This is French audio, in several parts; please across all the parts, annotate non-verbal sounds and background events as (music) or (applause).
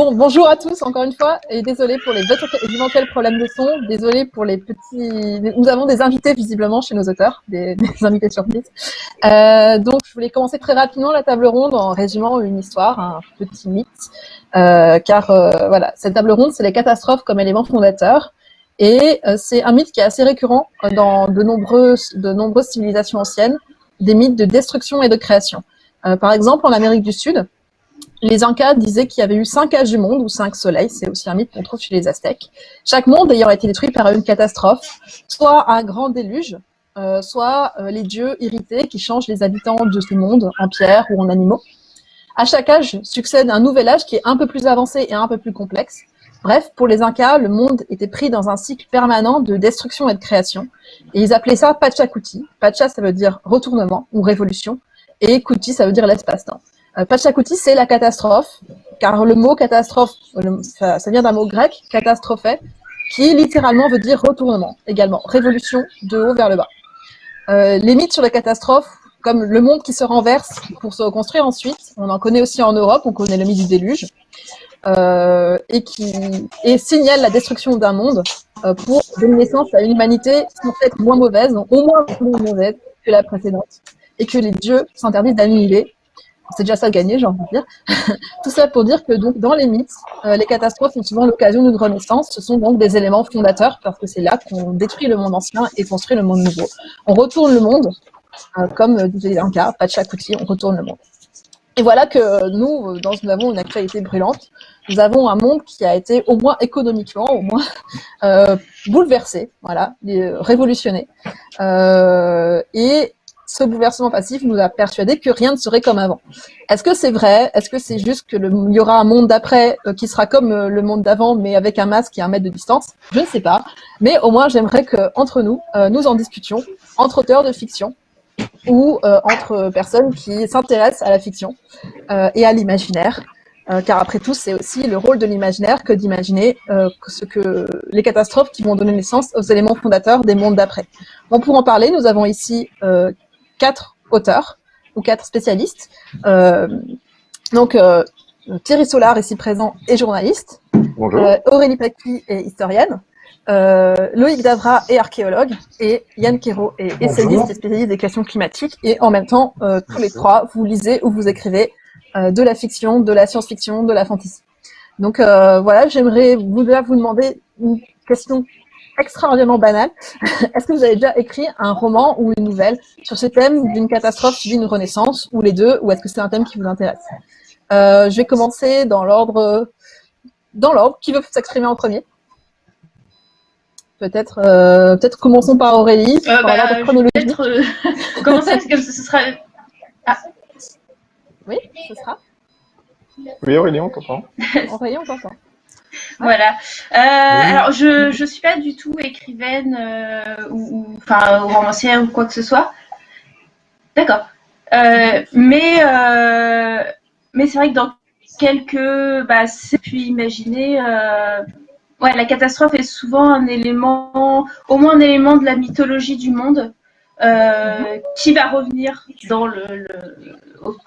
bon, bonjour à tous encore une fois et désolé pour les éventuels problèmes de son, désolé pour les petits. Nous avons des invités visiblement chez nos auteurs, (laughs) des, invités surprises. Euh, donc je voulais commencer très rapidement la table ronde en résumant une histoire, un petit mythe, euh, car euh, voilà, cette table ronde c'est les catastrophes comme élément fondateur. Et c'est un mythe qui est assez récurrent dans de nombreuses, de civilisations anciennes, des mythes de destruction et de création. Par exemple, en Amérique du Sud, les Incas disaient qu'il y avait eu cinq âges du monde, ou cinq soleils, c'est aussi un mythe qu'on trouve chez les Aztèques. Chaque monde ayant été détruit par une catastrophe, soit un grand déluge, euh, soit euh, les dieux irrités qui changent les habitants de ce monde en pierre ou en animaux. À chaque âge succède un nouvel âge qui est un peu plus avancé et un peu plus complexe. Bref, pour les Incas, le monde était pris dans un cycle permanent de destruction et de création. Et ils appelaient ça Pachacuti. Pacha, ça veut dire retournement ou révolution. Et Kuti, ça veut dire l'espace-temps. Euh, Pachacuti, c'est la catastrophe, car le mot catastrophe, ça, vient d'un mot grec, catastrophé, qui littéralement veut dire retournement également, révolution de haut vers le bas. Euh, les mythes sur les catastrophes, comme le monde qui se renverse pour se reconstruire ensuite, on en connaît aussi en Europe, on connaît le mythe du déluge, euh, et qui et signale la destruction d'un monde pour donner naissance à une humanité censée être moins mauvaise, au moins moins mauvaise que la précédente, et que les dieux s'interdisent d'annihiler c'est déjà ça gagné, j'ai envie de dire. (laughs) Tout ça pour dire que donc dans les mythes, euh, les catastrophes sont souvent l'occasion d'une renaissance. Ce sont donc des éléments fondateurs parce que c'est là qu'on détruit le monde ancien et construit le monde nouveau. On retourne le monde, euh, comme disait Inca, Pachacuti, on retourne le monde. Et voilà que nous, dans, nous avons une actualité brûlante. Nous avons un monde qui a été au moins économiquement, au moins euh, bouleversé, voilà, révolutionné. Euh, et ce bouleversement passif nous a persuadé que rien ne serait comme avant. Est-ce que c'est vrai? Est-ce que c'est juste que il y aura un monde d'après euh, qui sera comme euh, le monde d'avant, mais avec un masque et un mètre de distance? Je ne sais pas. Mais au moins, j'aimerais que entre nous, euh, nous en discutions, entre auteurs de fiction ou entre personnes qui s'intéressent à la fiction et à l'imaginaire. car après tout, c'est aussi le rôle de l'imaginaire que d'imaginer que les catastrophes qui vont donner naissance aux éléments fondateurs des mondes d'après. Bon, pour en parler, nous avons ici quatre auteurs ou quatre spécialistes. Euh, donc, euh, Thierry Solar, ici présent, est journaliste. Bonjour. Euh, Aurélie Paqui est historienne. Loïc Davra est archéologue. Et Yann Quérault est essayiste et spécialiste des questions climatiques. Et en même temps, tous les trois, vous lisez ou vous écrivez de la fiction, de la science-fiction, de la fantasy. Donc voilà, j'aimerais vous, vous demander une question extraordinairement banal. (laughs) Est-ce que vous avez déjà écrit un roman ou une nouvelle sur ce thème d'une catastrophe suivie d'une renaissance, ou les deux, ou est-ce que c'est un thème qui vous intéresse? Euh, Je vais commencer dans l'ordre, dans l'ordre. Qui veut s'exprimer en premier? Peut-être, euh, peut-être commençons par Aurélie. Euh, bah, peut-être euh, (laughs) commencer parce que ce sera. Ah. Oui, ce sera. Oui, Aurélie, on t'entend. Aurélie, on t'entend. Voilà. Euh, alors, je ne suis pas du tout écrivaine euh, ou, enfin, romancière ou quoi que ce soit. D'accord. Euh, mais mais c'est vrai que dans quelques, bah, c'est pu imaginer. ouais, la catastrophe est souvent un élément, au moins un élément de la mythologie du monde. Mhm. qui va revenir dans le,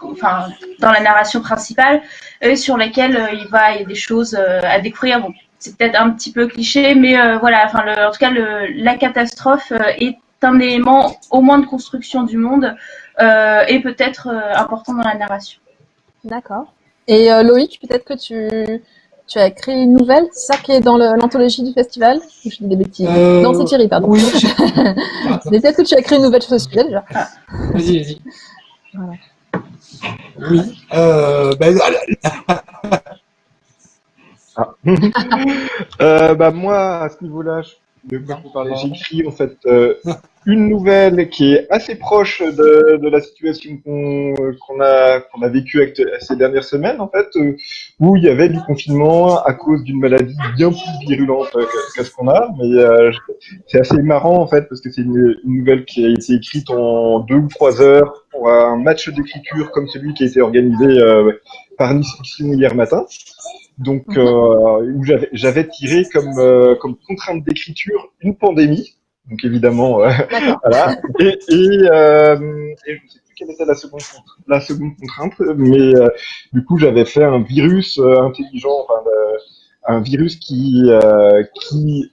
enfin, dans la narration principale, et sur laquelle euh, il va, y a des choses euh, à découvrir. Bon, c'est peut-être un petit peu cliché, mais euh, voilà, en tout cas, la catastrophe est un élément au moins de construction du monde et peut-être important dans la narration. D'accord. Et Loïc, peut-être que tu, tu as écrit une nouvelle, ça qui est dans l'anthologie du festival Je dis des bêtises? non, c'est Thierry, pardon. Oui. peut-être (laughs) que tu as écrit une nouvelle sur ce sujet déjà. Vas-y, vas-y. Voilà. Oui. Euh, ben, ah. (laughs) euh, bah, moi, à ce niveau-là, j'ai écrit en fait euh, une nouvelle qui est assez proche de, de la situation qu'on a, a vécue ces dernières semaines, en fait, euh, où il y avait du confinement à cause d'une maladie bien plus virulente que, ce qu'on a. Mais euh, c'est assez marrant, en fait, parce que c'est une, une, nouvelle qui a été écrite en deux ou trois heures pour un match d'écriture comme celui qui a été organisé euh, par Nice Fiction hier matin. Donc, mhm. euh, où j'avais tiré comme, euh, comme contrainte d'écriture une pandémie. Donc évidemment, euh, (laughs) voilà. Et, et, euh, et, je sais plus quelle était la seconde, la seconde contrainte, mais euh, du coup, j'avais fait un virus euh, intelligent, enfin, un virus qui, qui,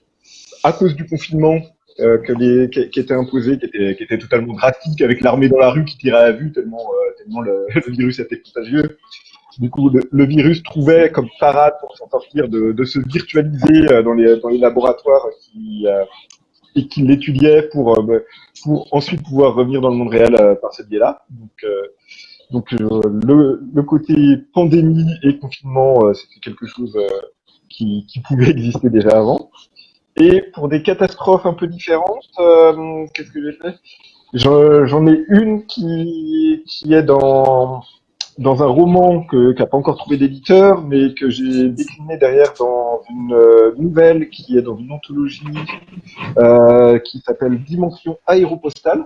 à cause du confinement que les, qui, qui, était imposé, qui était, qui était totalement drastique, avec l'armée dans la rue qui tirait à vue tellement, tellement le, (laughs) le, virus était contagieux. Du coup, le, virus trouvait comme parade pour s'en sortir de, de, se virtualiser dans les, dans les laboratoires qui, et qui l'étudiait pour, euh, bah, pour ensuite pouvoir revenir dans le monde réel euh, par ce biais-là. Donc, euh, donc le, le, côté pandémie et confinement, c'était quelque chose qui, qui, pouvait exister déjà avant. Et pour des catastrophes un peu différentes, qu'est-ce que j'ai fait? J'en ai une qui, qui est dans dans un roman que, qui n'a pas encore trouvé d'éditeur, mais que j'ai décliné derrière dans une euh, nouvelle qui est dans une anthologie euh, qui s'appelle Dimension aéropostale.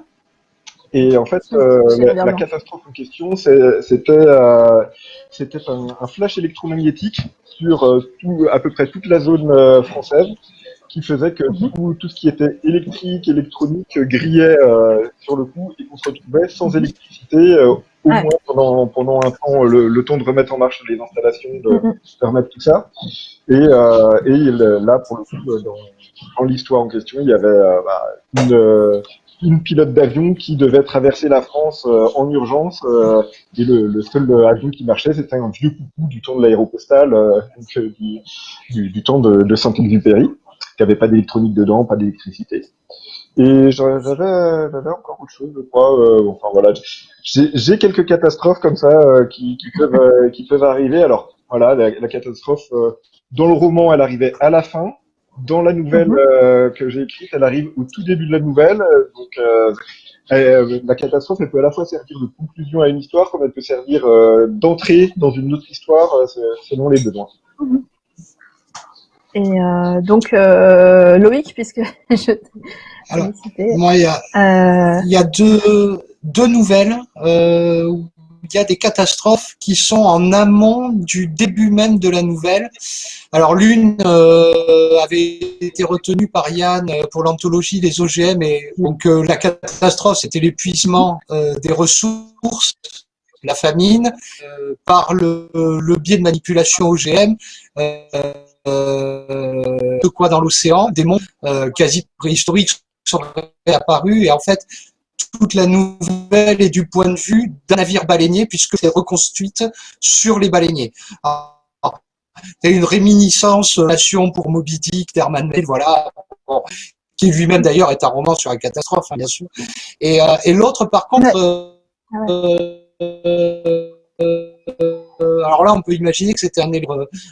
Et en fait, euh, la, catastrophe en question, c'était euh, un, un, flash électromagnétique sur tout, à peu près toute la zone française qui faisait que mhm. tout, tout, ce qui était électrique, électronique grillait sur le coup et qu'on se retrouvait sans mhm. électricité au moins pendant, pendant un temps, le, le, temps de remettre en marche les installations, de, mm-hmm. remettre tout ça. Et, euh, et là, pour le coup, euh, dans, dans l'histoire en question, il y avait euh, bah, une, une, pilote d'avion qui devait traverser la France en urgence. et le, le, seul avion qui marchait, c'était un vieux coucou du temps de l'aéropostale, du, du, du, temps de, de Saint-Exupéry, qui avait pas d'électronique dedans, pas d'électricité. Et j'avais, encore autre chose, je crois. Euh, enfin voilà, j'ai quelques catastrophes comme ça euh, qui, qui, peuvent euh, qui peuvent arriver. Alors voilà, la, la catastrophe dans le roman, elle arrivait à la fin. Dans la nouvelle mhm. que j'ai écrite, elle arrive au tout début de la nouvelle. donc la catastrophe, elle peut à la fois servir de conclusion à une histoire, comme elle peut servir d'entrée dans une autre histoire, selon les besoins. Et euh, donc, euh, Loïc, puisque (laughs) je Alors, moi, il y a, euh... il y a deux, deux nouvelles où il y a des catastrophes qui sont en amont du début même de la nouvelle. Alors, l'une avait été retenue par Yann pour l'anthologie des OGM, et donc la catastrophe, c'était l'épuisement des ressources la famine, par le, le, biais de manipulation OGM, de quoi dans l'océan, des mondes euh, quasi préhistoriques sont apparus et en fait toute la nouvelle est du point de vue d'un navire baleinier puisque c'est reconstruite sur les baleiniers. C'est une réminiscence nation pour Moby Dick, d'Herman voilà, qui lui-même d'ailleurs est un roman sur la catastrophe, hein, bien sûr. Et, euh, et l'autre, par contre, euh, euh, alors là, on peut imaginer que c'était un élève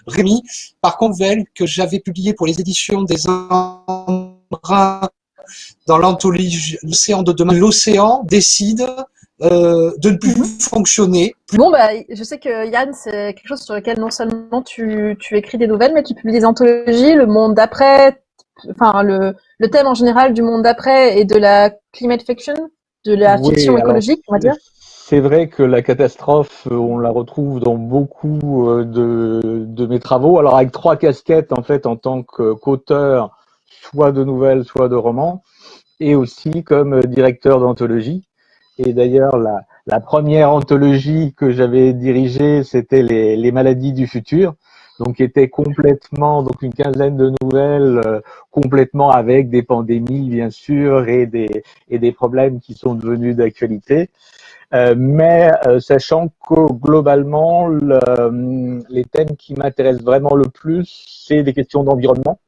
Rémi. Par contre, Vel, que j'avais publié pour les éditions des embruns dans l'anthologie L'océan de demain, l'océan décide euh, de ne plus mhm. fonctionner. Bon, bah, je sais que Yann, c'est quelque chose sur lequel non seulement tu, tu écris des nouvelles, mais tu publies des anthologies, le monde d'après, enfin le, le thème en général du monde d'après et de la climate fiction, de la fiction écologique, on va dire. C'est vrai que la catastrophe, euh, on la retrouve dans beaucoup euh, de, mes travaux. Alors avec trois casquettes en fait en tant qu'auteur, soit de nouvelles, soit de romans, et aussi comme directeur d'anthologie. Et d'ailleurs, la, première anthologie que j'avais dirigée, c'était les, maladies du futur, donc était complètement, donc une quinzaine de nouvelles, euh, complètement avec des pandémies bien sûr et des, et des problèmes qui sont devenus d'actualité. Euh, mais euh, sachant que globalement, le, les thèmes qui m'intéressent vraiment le plus, c'est des questions d'environnement.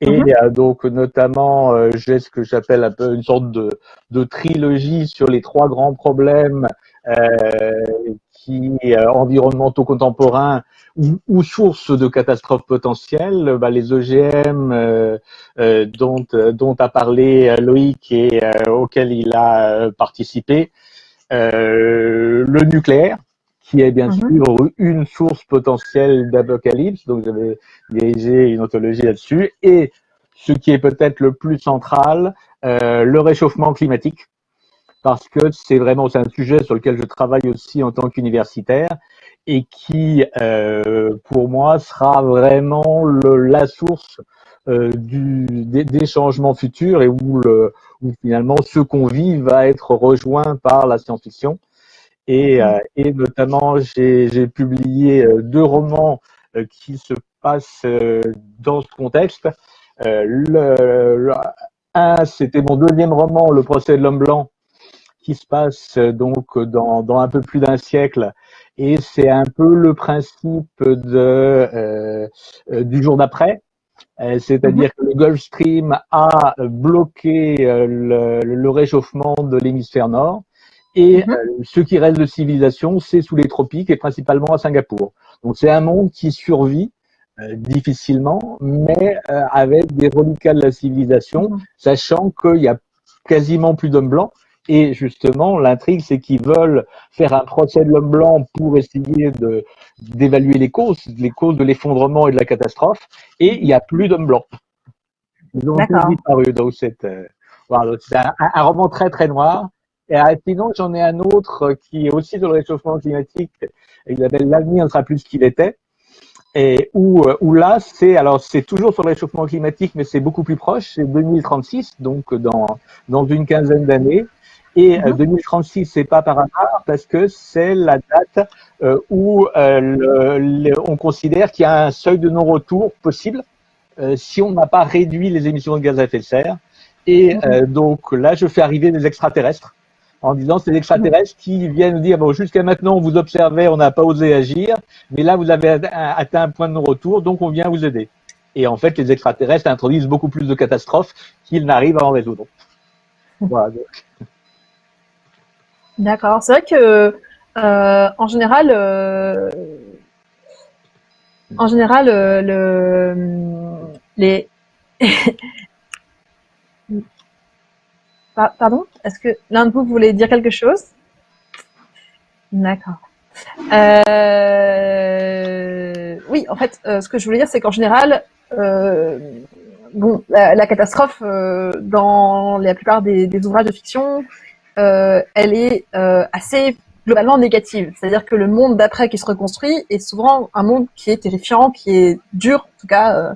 Et mhm. euh, donc notamment, j'ai ce que j'appelle un peu une sorte de, de, trilogie sur les trois grands problèmes qui environnementaux contemporains ou, ou sources de catastrophes potentielles. Bah, les OGM dont, dont a parlé Loïc et auquel il a participé. Euh, le nucléaire, qui est bien mhm. sûr une source potentielle d'apocalypse, donc j'avais dirigé une ontologie là-dessus, et ce qui est peut-être le plus central, euh, le réchauffement climatique, parce que c'est vraiment c'est un sujet sur lequel je travaille aussi en tant qu'universitaire et qui, euh, pour moi, sera vraiment le, la source du, des, changements futurs et où, le, où finalement ce qu'on vit va être rejoint par la science-fiction. Et, et notamment, j'ai publié deux romans qui se passent dans ce contexte. le, un, c'était mon deuxième roman, Le procès de l'homme blanc, qui se passe euh, donc dans, dans un peu plus d'un siècle. Et c'est un peu le principe de, euh, euh du jour d'après. Euh, c'est-à-dire que le Gulf Stream a bloqué le, le réchauffement de l'hémisphère nord. Et mhm. ce qui reste de civilisation, c'est sous les tropiques et principalement à Singapour. Donc c'est un monde qui survit difficilement, mais avec des reliquats de la civilisation, mhm. sachant qu'il y a quasiment plus d'hommes blancs et justement, l'intrigue, c'est qu'ils veulent faire un procès de l'homme blanc pour essayer de d'évaluer les causes, les causes de l'effondrement et de la catastrophe. Et il n'y a plus d'hommes blancs. Ils ont tous disparu. Donc c'est euh, voilà, un, un, roman très très noir. Et euh, sinon, j'en ai un autre qui est aussi sur le réchauffement climatique. Il s'appelle L'avenir ne sera plus ce qu'il était. Et où, euh, où là, c'est alors c'est toujours sur le réchauffement climatique, mais c'est beaucoup plus proche. C'est 2036, donc dans dans une quinzaine d'années. Et 2036, mhm. c'est pas par hasard parce que c'est la date euh, où euh, on considère qu'il y a un seuil de non-retour possible euh, si on n'a pas réduit les émissions de gaz à effet de serre. Et mhm. donc là, je fais arriver des extraterrestres en disant c'est des extraterrestres qui viennent nous dire bon jusqu'à maintenant on vous observait, on n'a pas osé agir, mais là vous avez atteint un point de non-retour, donc on vient vous aider. Et en fait, les extraterrestres introduisent beaucoup plus de catastrophes qu'ils n'arrivent à en résoudre. Voilà. D'accord. C'est vrai que euh, en général, euh, en général, euh, le, les (laughs) Pardon? Est-ce que l'un de vous voulait dire quelque chose? D'accord. oui, en fait, ce que je voulais dire, c'est qu'en général, bon, la, catastrophe dans la plupart des ouvrages de fiction, euh, elle est euh, assez globalement négative. C'est-à-dire que le monde d'après qui se reconstruit est souvent un monde qui est terrifiant, qui est dur, en tout cas, euh,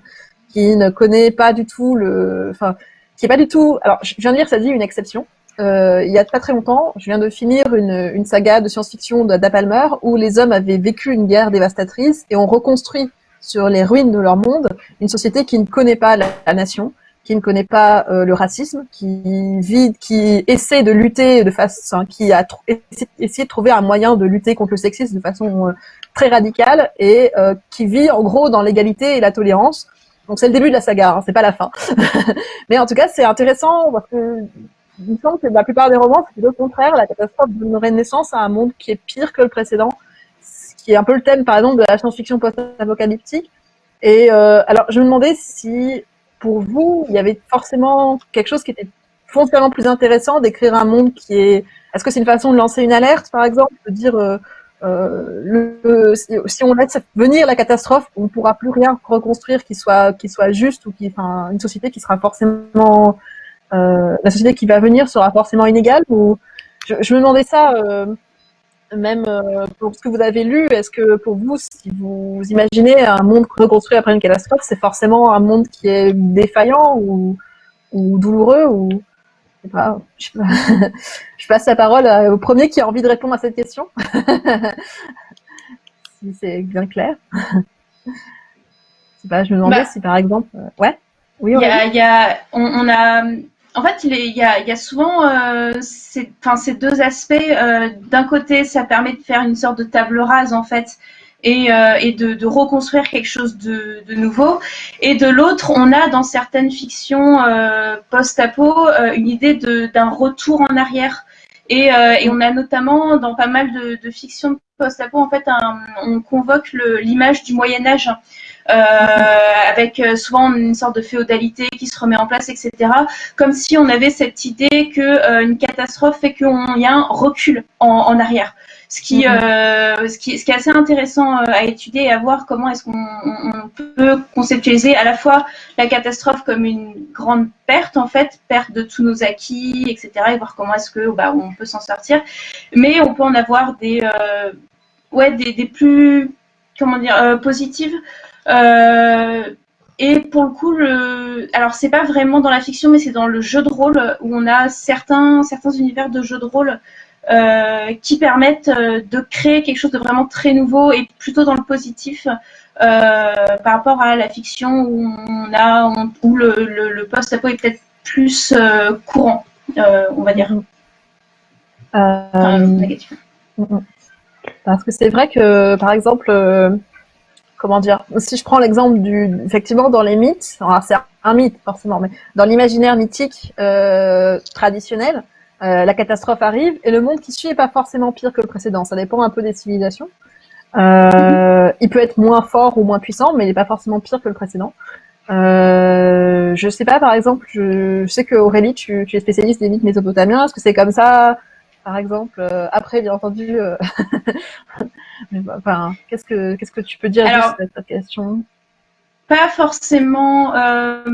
qui ne connaît pas du tout le, enfin, qui est pas du tout. Alors, je viens de dire, ça dit une exception. Il y a pas très longtemps, je viens de finir une, saga de science-fiction d'Apalmer où les hommes avaient vécu une guerre dévastatrice et ont reconstruit sur les ruines de leur monde une société qui ne connaît pas la nation, qui ne connaît pas euh, le racisme, qui vit, qui essaie de lutter de façon, qui a essayé de trouver un moyen de lutter contre le sexisme de façon euh, très radicale et euh, qui vit en gros dans l'égalité et la tolérance. Donc c'est le début de la saga, hein, c'est pas la fin. (laughs) Mais en tout cas, c'est intéressant parce que il me que la plupart des romans, c'est le contraire. La catastrophe donnerait naissance à un monde qui est pire que le précédent, ce qui est un peu le thème, par exemple, de la science-fiction post-apocalyptique. Et alors, je me demandais si pour vous, il y avait forcément quelque chose qui était foncièrement plus intéressant d'écrire un monde qui est. Est-ce que c'est une façon de lancer une alerte, par exemple, de dire euh, euh, le, si on laisse venir la catastrophe, on ne pourra plus rien reconstruire qui soit qui soit juste ou qui, une société qui sera forcément euh, la société qui va venir sera forcément inégale ou je me demandais ça même euh, pour ce que vous avez lu, est-ce que pour vous, si vous imaginez un monde reconstruit après une catastrophe, c'est forcément un monde qui est défaillant ou, ou douloureux ou je, sais pas, je, (laughs) passe la parole au premier qui a envie de répondre à cette question. (laughs) si c'est bien clair. Pas, je me demandais bah, si par exemple, euh, ouais. Oui, il y a, on, on a en fait, il, y, a, souvent euh, ces, deux aspects. Euh, d'un côté, ça permet de faire une sorte de table rase, en fait, et, euh, de, reconstruire quelque chose de, nouveau. Et de l'autre, on a dans certaines fictions post-apo une idée d'un retour en arrière. Et, on a notamment dans pas mal de, de fictions post-apo, en fait, on convoque l'image du Moyen Âge. Euh, avec euh, souvent une sorte de féodalité qui se remet en place, etc. Comme si on avait cette idée que euh, une catastrophe fait qu'il y a un recul en, arrière. Ce qui, mhm. ce qui, ce, qui, est assez intéressant à étudier et à voir comment est-ce qu'on peut conceptualiser à la fois la catastrophe comme une grande perte en fait, perte de tous nos acquis, etc. et voir comment est-ce que bah, on peut s'en sortir. Mais on peut en avoir des, ouais, des, des plus comment dire positives euh, et pour le coup, le... alors c'est pas vraiment dans la fiction, mais c'est dans le jeu de rôle où on a certains, certains univers de jeux de rôle euh, qui permettent euh, de créer quelque chose de vraiment très nouveau et plutôt dans le positif euh, par rapport à la fiction où on a où le, le, post-apo est peut-être plus courant, on va dire. négatif. Parce que c'est vrai que, par exemple, comment dire, si je prends l'exemple du, effectivement, dans les mythes, c'est un mythe forcément, mais dans l'imaginaire mythique euh, traditionnel, euh, la catastrophe arrive et le monde qui suit est pas forcément pire que le précédent. Ça dépend un peu des civilisations. Euh, il peut être moins fort ou moins puissant, mais il n'est pas forcément pire que le précédent. Je sais pas, par exemple, je, sais que Aurélie, tu, tu, es spécialiste des mythes mésopotamiens. Est-ce que c'est comme ça par exemple. Euh, après, bien entendu, euh, (laughs) enfin, qu'est-ce que qu'est-ce que tu peux dire sur cette question? Pas forcément. Euh,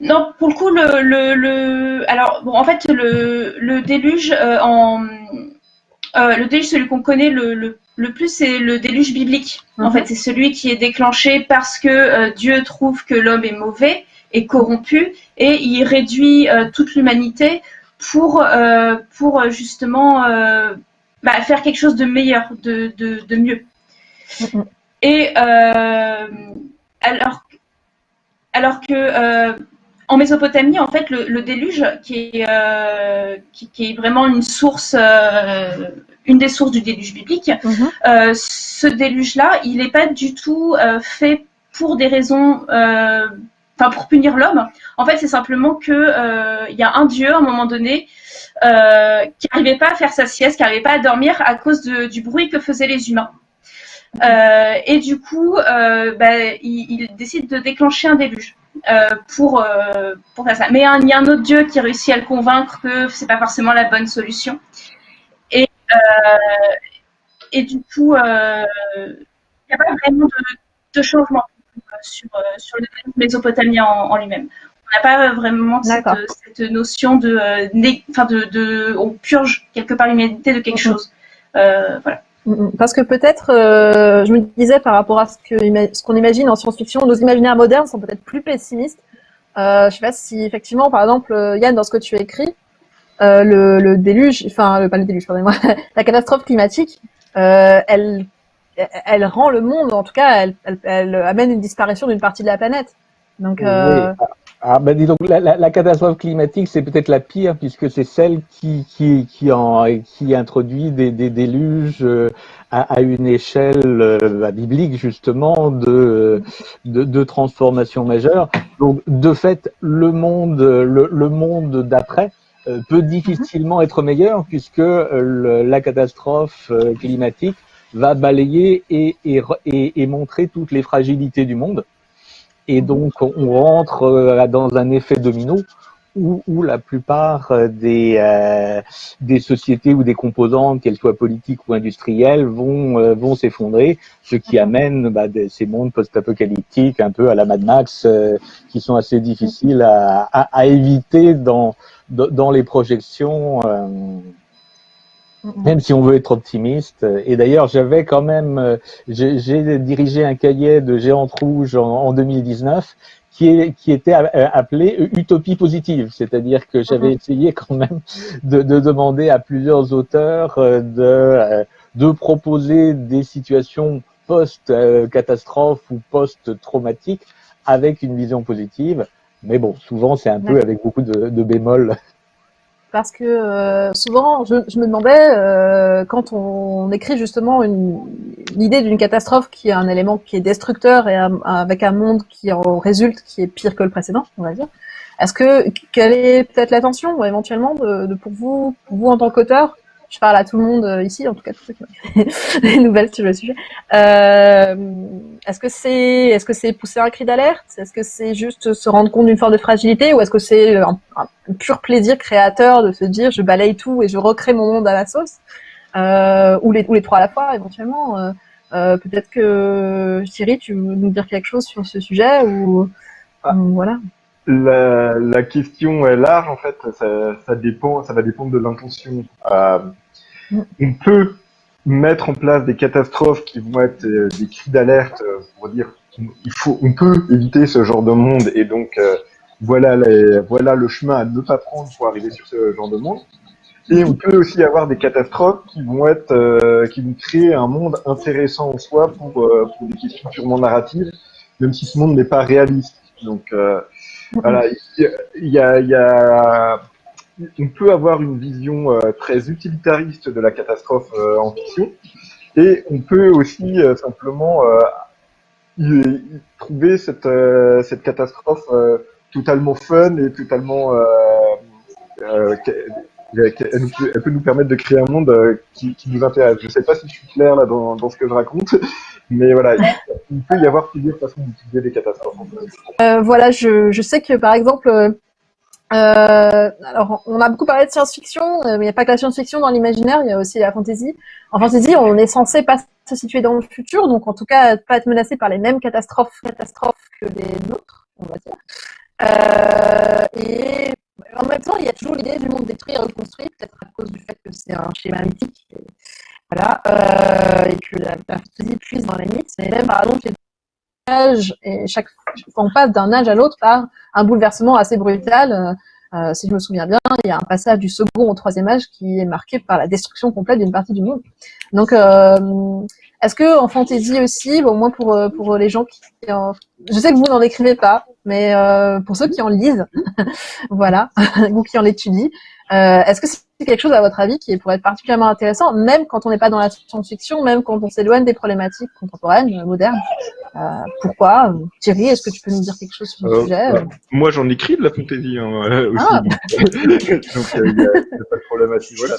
non, pour le coup, le, le, alors bon, en fait, le, le déluge en le déluge, celui qu'on connaît le, le, le plus, c'est le déluge biblique. En mhm. fait, c'est celui qui est déclenché parce que Dieu trouve que l'homme est mauvais et corrompu et il réduit toute l'humanité pour, euh, pour euh, justement euh, bah, faire quelque chose de meilleur, de, de, de mieux. Et alors, alors que en Mésopotamie, en fait, le, déluge, qui est, qui, qui, est vraiment une source, une des sources du déluge biblique, mm-hmm. ce déluge-là, il n'est pas du tout fait pour des raisons enfin pour punir l'homme. En fait, c'est simplement que euh, il y a un dieu à un moment donné euh, qui n'arrivait pas à faire sa sieste, qui n'arrivait pas à dormir à cause du bruit que faisaient les humains. Euh, et du coup, bah, il, décide de déclencher un déluge pour pour faire ça. Mais il y a un autre dieu qui réussit à le convaincre que c'est pas forcément la bonne solution. Et et du coup, il n'y a pas vraiment de, de changement sur, euh, sur le mésopotamien en, en lui-même. On n'a pas vraiment cette, cette, notion de, euh, enfin de, de, on purge quelque part l'humanité de quelque chose. Euh, voilà. Mm. Parce que peut-être, je me disais par rapport à ce qu'on ce qu'on imagine en science-fiction, nos imaginaires modernes sont peut-être plus pessimistes. Euh, je sais pas si effectivement, par exemple, Yann, dans ce que tu as écrit, euh, le, le, déluge, enfin, le, pas le déluge, pardonnez-moi, (laughs) la catastrophe climatique, euh, elle elle rend le monde, en tout cas, elle, amène une disparition d'une partie de la planète. Donc, euh... ah, ben dis donc, la, catastrophe climatique, c'est peut-être la pire, puisque c'est celle qui, qui, qui, en, qui introduit des, des déluges euh, à, une échelle euh, biblique, justement, de, de, de, transformation majeure. Donc, de fait, le monde, le, le monde d'après, euh, peut difficilement être meilleur puisque la catastrophe climatique va balayer et, et, et, montrer toutes les fragilités du monde. Et donc, on rentre euh, dans un effet domino où, où la plupart euh, des, euh, des sociétés ou des composantes, qu'elles soient politiques ou industrielles, vont, vont s'effondrer, ce qui mhm. amène bah, ces mondes post-apocalyptiques un peu à la Mad Max, qui sont assez difficiles à, à, à éviter dans, dans les projections même si on veut être optimiste. Et d'ailleurs, j'avais quand même, euh, j'ai dirigé un cahier de Géante Rouge en, 2019 qui, est, qui était euh, appelé Utopie positive, c'est-à-dire que j'avais mhm. essayé quand même de, de, demander à plusieurs auteurs euh, de, de proposer des situations post-catastrophe ou post-traumatique avec une vision positive. Mais bon, souvent c'est un peu avec beaucoup de, de bémols parce que euh, souvent, je, me demandais, euh, quand on, écrit justement l'idée d'une catastrophe qui est un élément qui est destructeur et avec un monde qui en résulte qui est pire que le précédent, on va dire, est-ce que quelle est peut-être l'attention éventuellement de, de, pour vous, pour vous en tant qu'auteur, je parle à tout le monde euh, ici, en tout cas tous ceux qui ont des (laughs) nouvelles sur le sujet. Euh, est-ce que c'est est-ce que c'est pousser un cri d'alerte? Est-ce que c'est juste se rendre compte d'une forme de fragilité? Ou est-ce que c'est un, pur plaisir créateur de se dire je balaye tout et je recrée mon monde à la sauce? Euh, ou les ou les trois à la fois éventuellement euh, Peut-être que Thierry, tu veux nous dire quelque chose sur ce sujet ou, ah. voilà. La, la, question est large, en fait, ça, ça, dépend, ça va dépendre de l'intention. Euh, on peut mettre en place des catastrophes qui vont être euh, des cris d'alerte euh, pour dire il faut, on peut éviter ce genre de monde et donc voilà, les, voilà le chemin à ne pas prendre pour arriver sur ce genre de monde. Et on peut aussi avoir des catastrophes qui vont être, euh, qui vont créer un monde intéressant en soi pour, euh, pour des questions purement narratives, même si ce monde n'est pas réaliste. Donc euh, voilà, il y a, on peut avoir une vision euh, très utilitariste de la catastrophe euh, en fiction, et on peut aussi simplement y, y trouver cette, cette catastrophe totalement fun et totalement elle, peut nous permettre de créer un monde euh, qui, nous intéresse. Je ne sais pas si je suis clair là dans, ce que je raconte, (laughs) mais voilà, il, peut y avoir plusieurs façons d'utiliser les catastrophes. Euh, voilà, je, sais que par exemple, euh, alors on a beaucoup parlé de science-fiction, mais il n'y a pas que la science-fiction dans l'imaginaire, il y a aussi la fantasy. En fantasy, on est censé pas se situer dans le futur, donc en tout cas pas être menacé par les mêmes catastrophes, catastrophes que les nôtres, on va dire. et en même temps, il y a toujours l'idée du monde détruit et reconstruit, peut-être à cause du fait que c'est un schéma mythique. Et, voilà, euh, et que la, la fantasy puise dans les mythes. Mais même, par exemple, les et chaque on passe d'un âge à l'autre par un bouleversement assez brutal. Euh, euh, si je me souviens bien, il y a un passage du second au troisième âge qui est marqué par la destruction complète d'une partie du monde. Donc, euh, est-ce que en fantasy aussi, au moins pour pour les gens qui, je sais que vous n'en écrivez pas, mais pour ceux qui en lisent, (laughs) voilà, (laughs) ou qui en étudient, est-ce que c'est quelque chose à votre avis qui pourrait être particulièrement intéressant, même quand on n'est pas dans la science-fiction, même quand on s'éloigne des problématiques contemporaines, modernes euh, Pourquoi? Thierry, est-ce que tu peux nous dire quelque chose sur ce sujet? bah, Moi, j'en écris de la fantaisie hein, aussi. Ah. (laughs) Donc, il n'y a, pas de problématique. Voilà.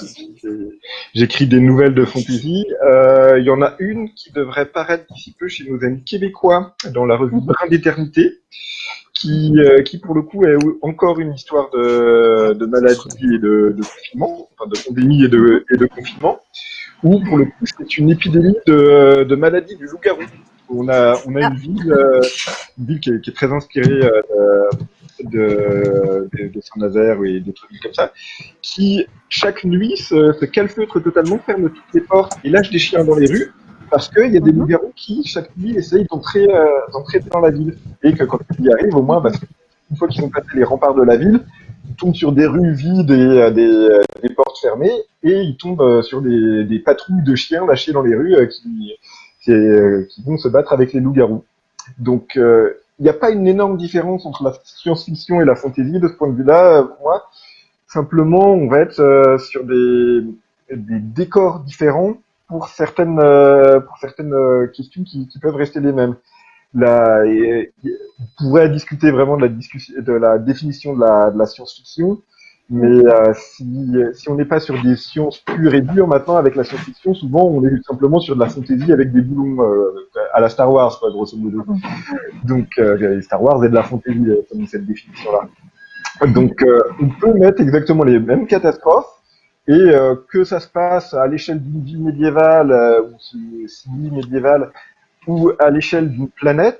J'écris des nouvelles de fantaisie. Il y en a une qui devrait paraître d'ici peu chez nos amis québécois dans la revue Brin d'éternité qui, euh, qui pour le coup est encore une histoire de, de maladie et de, de, confinement, enfin de pandémie et de, et de confinement, où pour le coup c'est une épidémie de, de maladie du loup-garou. On a, on a une ville, euh, une ville qui est, qui est très inspirée euh, de, de, de Saint-Nazaire et d'autres villes comme ça, qui chaque nuit se, se calfeutre totalement, ferme toutes les portes et lâche des chiens dans les rues parce qu'il y a des mhm. loups-garous qui, chaque nuit, essayent d'entrer euh, dans la ville. Et que quand ils y arrivent, au moins, bah, une fois qu'ils ont passé les remparts de la ville, ils tombent sur des rues vides et euh, des, euh, des, portes fermées, et ils tombent sur des, des, patrouilles de chiens lâchés dans les rues qui, qui, qui vont se battre avec les loups-garous. Donc, il n'y a pas une énorme différence entre la science-fiction et la fantasy de ce point de vue-là, pour moi. Simplement, on va être sur des, des décors différents pour certaines, euh, pour certaines euh, questions qui, qui, peuvent rester les mêmes. Là, on pourrait discuter vraiment de la, discussion, de la définition de la, de la science-fiction, mais euh, si, si on n'est pas sur des sciences pures et dures maintenant avec la science-fiction, souvent on est simplement sur de la fantasy avec des boulons à la Star Wars, quoi, grosso modo. Donc Star Wars est de la fantasy comme cette définition-là. Donc on peut mettre exactement les mêmes catastrophes et euh, que ça se passe à l'échelle d'une vie médiévale euh, ou semi médiévale ou à l'échelle d'une planète,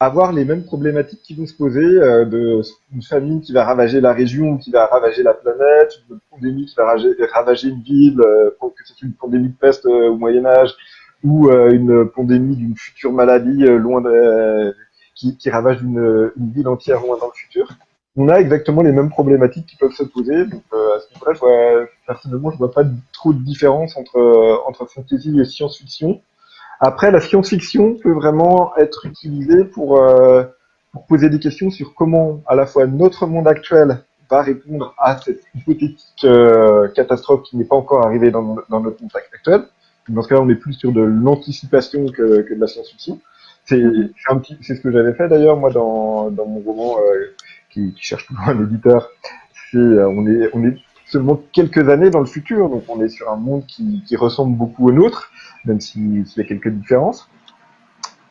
avoir les mêmes problématiques qui vont se poser euh, une famine qui va ravager la région, qui va ravager la planète, une pandémie qui va ravager, une ville, que ce soit une pandémie de peste au Moyen Âge ou une pandémie d'une future maladie loin de, qui, qui ravage une, une ville entière loin dans le futur on a exactement les mêmes problématiques qui peuvent se poser. Donc euh, à ce niveau-là, je vois, personnellement, je vois pas trop de différence entre euh, entre fantasy et science-fiction. Après, la science-fiction peut vraiment être utilisée pour euh, pour poser des questions sur comment, à la fois notre monde actuel va répondre à cette hypothétique catastrophe qui n'est pas encore arrivée dans, notre monde actuel. Dans ce cas-là, on est plus sur de l'anticipation que, que de la science-fiction. C'est ce que j'avais fait d'ailleurs moi dans, dans mon roman qui, cherche toujours un éditeur, c'est euh, on est on est seulement quelques années dans le futur, donc on est sur un monde qui, qui ressemble beaucoup au nôtre, même s'il y a quelques différences.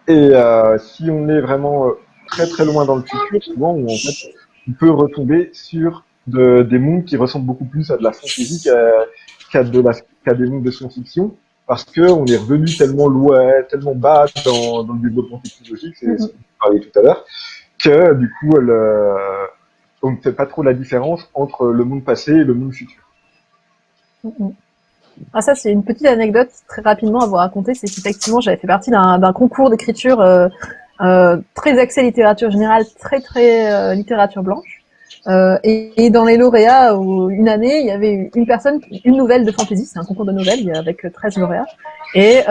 Et euh, si on est vraiment euh, très très loin dans le futur, souvent on, peut retomber sur de, des mondes qui ressemblent beaucoup plus à de la fantasy qu'à des mondes de science-fiction, parce que on est revenu tellement loin, tellement bas dans, le développement technologique, c'est ce qu'on parlait tout à l'heure, que du coup, euh, on ne fait pas trop la différence entre le monde passé et le monde futur. Ah, ça, c'est une petite anecdote très rapidement à vous raconter. C'est qu'effectivement, j'avais fait partie d'un concours d'écriture euh, très axé littérature générale, très très littérature blanche. Euh, et, dans les lauréats, une année, il y avait une personne, une nouvelle de fantasy, c'est un concours de nouvelles avec 13 lauréats. Et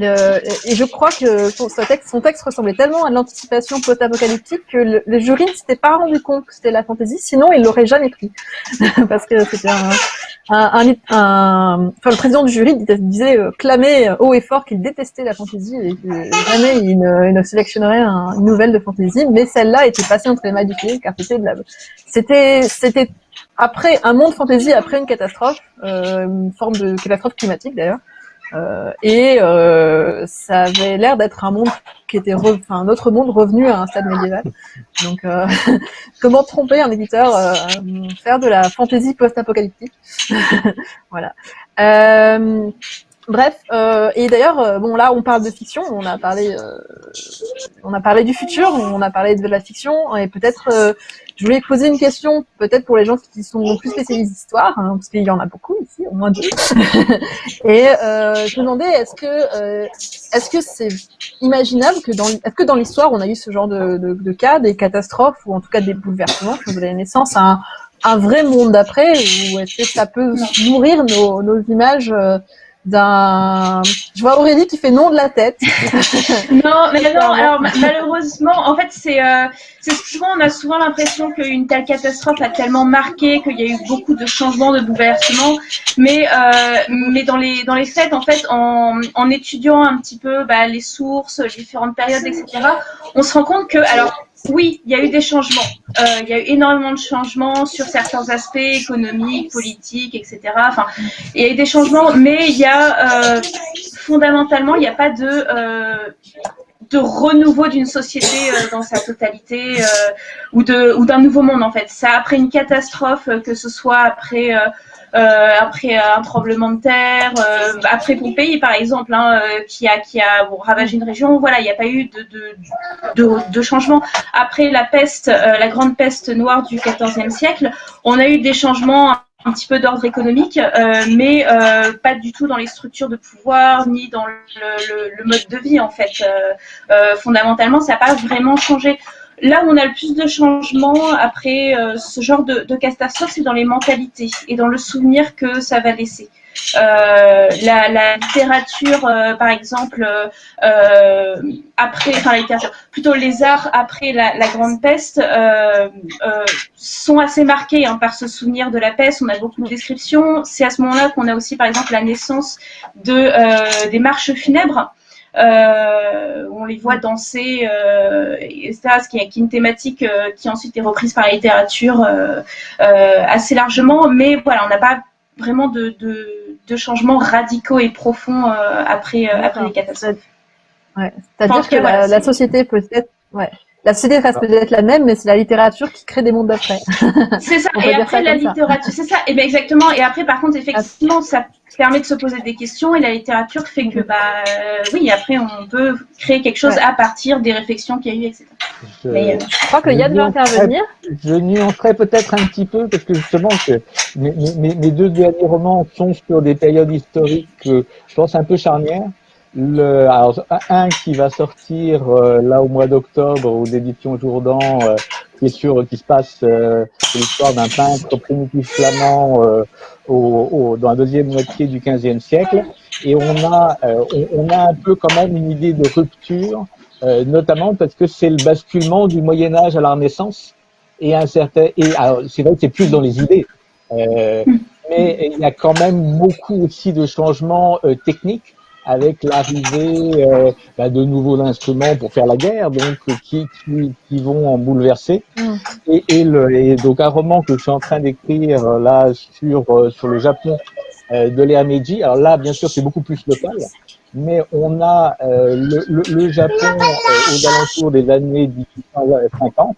euh, et je crois que son, texte, ressemblait tellement à l'anticipation post-apocalyptique que le, jury ne s'était pas rendu compte que c'était la fantaisie, sinon il l'aurait jamais pris. (laughs) Parce que c'était un, un, un, enfin, le président du jury disait, euh, clamait haut et fort qu'il détestait la fantaisie et que jamais il ne, sélectionnerait une nouvelle de fantaisie, mais celle-là était passée entre les mains du pied, car c'était de la, c'était, c'était après un monde fantaisie après une catastrophe, euh, une forme de catastrophe climatique d'ailleurs. Euh, et euh, ça avait l'air d'être un monde qui était, enfin un autre monde revenu à un stade médiéval. Donc, euh, (laughs) comment tromper un éditeur, faire de la fantaisie post-apocalyptique? (laughs) Voilà. Bref, et d'ailleurs, bon là, on parle de fiction, on a parlé, on a parlé du futur, on a parlé de la fiction, et peut-être, je voulais poser une question, peut-être pour les gens qui sont plus spécialisés d'histoire, hein, parce qu'il y en a beaucoup ici, au moins deux. (laughs) et je me demandais, est-ce que, est-ce que c'est imaginable que dans, est-ce que dans l'histoire, on a eu ce genre de, de, de, cas, des catastrophes ou en tout cas des bouleversements qui ont donné naissance un, un vrai monde d'après, ou est-ce que ça peut nourrir nos, nos images d'un. Je vois Aurélie qui fait non de la tête. (laughs) non, mais non. Alors malheureusement, en fait, c'est euh, souvent on a souvent l'impression qu'une telle catastrophe a tellement marqué qu'il y a eu beaucoup de changements, de bouleversements. Mais euh, mais dans les dans les faits, en fait, en, en étudiant un petit peu bah, les sources, les différentes périodes, etc., on se rend compte que alors oui, il y a eu des changements. Euh, il y a eu énormément de changements sur certains aspects économiques, politiques, etc. Enfin, il y a eu des changements, mais il y a euh, fondamentalement, il n'y a pas de euh, de renouveau d'une société euh, dans sa totalité euh, ou de ou d'un nouveau monde en fait. Ça après une catastrophe, que ce soit après euh, après un tremblement de terre, euh, après Pompéi par exemple, hein, euh, qui a qui a ravagé une région. Voilà, il n'y a pas eu de de, de, de, changement. Après la peste, la grande peste noire du XIVe siècle, on a eu des changements un petit peu d'ordre économique, euh, mais euh, pas du tout dans les structures de pouvoir ni dans le, le, le mode de vie en fait. Euh, fondamentalement, ça n'a pas vraiment changé. Là où on a le plus de changements après euh, ce genre de, de catastrophe, c'est dans les mentalités et dans le souvenir que ça va laisser. Euh, la, littérature, euh, par exemple, après, enfin la plutôt les arts après la, grande peste sont assez marqués hein, par ce souvenir de la peste. On a beaucoup de descriptions. C'est à ce moment-là qu'on a aussi, par exemple, la naissance de des marches funèbres. Euh, on les voit danser, euh, etc. Ce qui est, une thématique euh, qui ensuite est reprise par la littérature assez largement, mais voilà, on n'a pas vraiment de, de, changements radicaux et profonds après, après les catastrophes. C'est-à-dire que la, société peut-être, ouais, la société reste peut-être la même, mais c'est la littérature qui crée des mondes d'après. C'est ça. (laughs) et après, la littérature, c'est ça. Et bien exactement. Et après, par contre, effectivement, ça permet de se poser des questions et la littérature fait que, bah, euh, oui, après, on peut créer quelque chose à partir des réflexions qu'il y a eu, etc. Je, mais, euh, je crois qu'il y a de intervenir. Je nuancerai peut-être un petit peu parce que justement, mes, mes, mes, deux derniers romans sont sur des périodes historiques, je pense, un peu charnières. Le, alors, un qui va sortir euh, là au mois d'octobre aux éditions Jourdan, euh, qui est sur, qui se passe euh, l'histoire d'un peintre primitif flamand euh, au, au, dans la deuxième moitié du XVe siècle. Et on a, on, on, a un peu quand même une idée de rupture, notamment parce que c'est le basculement du Moyen Âge à la Renaissance et un certain. Et c'est vrai que c'est plus dans les idées. mais il y a quand même beaucoup aussi de changements techniques avec l'arrivée euh, bah, de nouveaux instruments pour faire la guerre, donc qui, qui, qui vont en bouleverser. Mm. Et, et, le, et, donc un roman que je suis en train d'écrire euh, là sur euh, sur le Japon euh, de l'ère Meiji. Alors là, bien sûr, c'est beaucoup plus local, mais on a le, le, le, Japon aux alentours des années 1850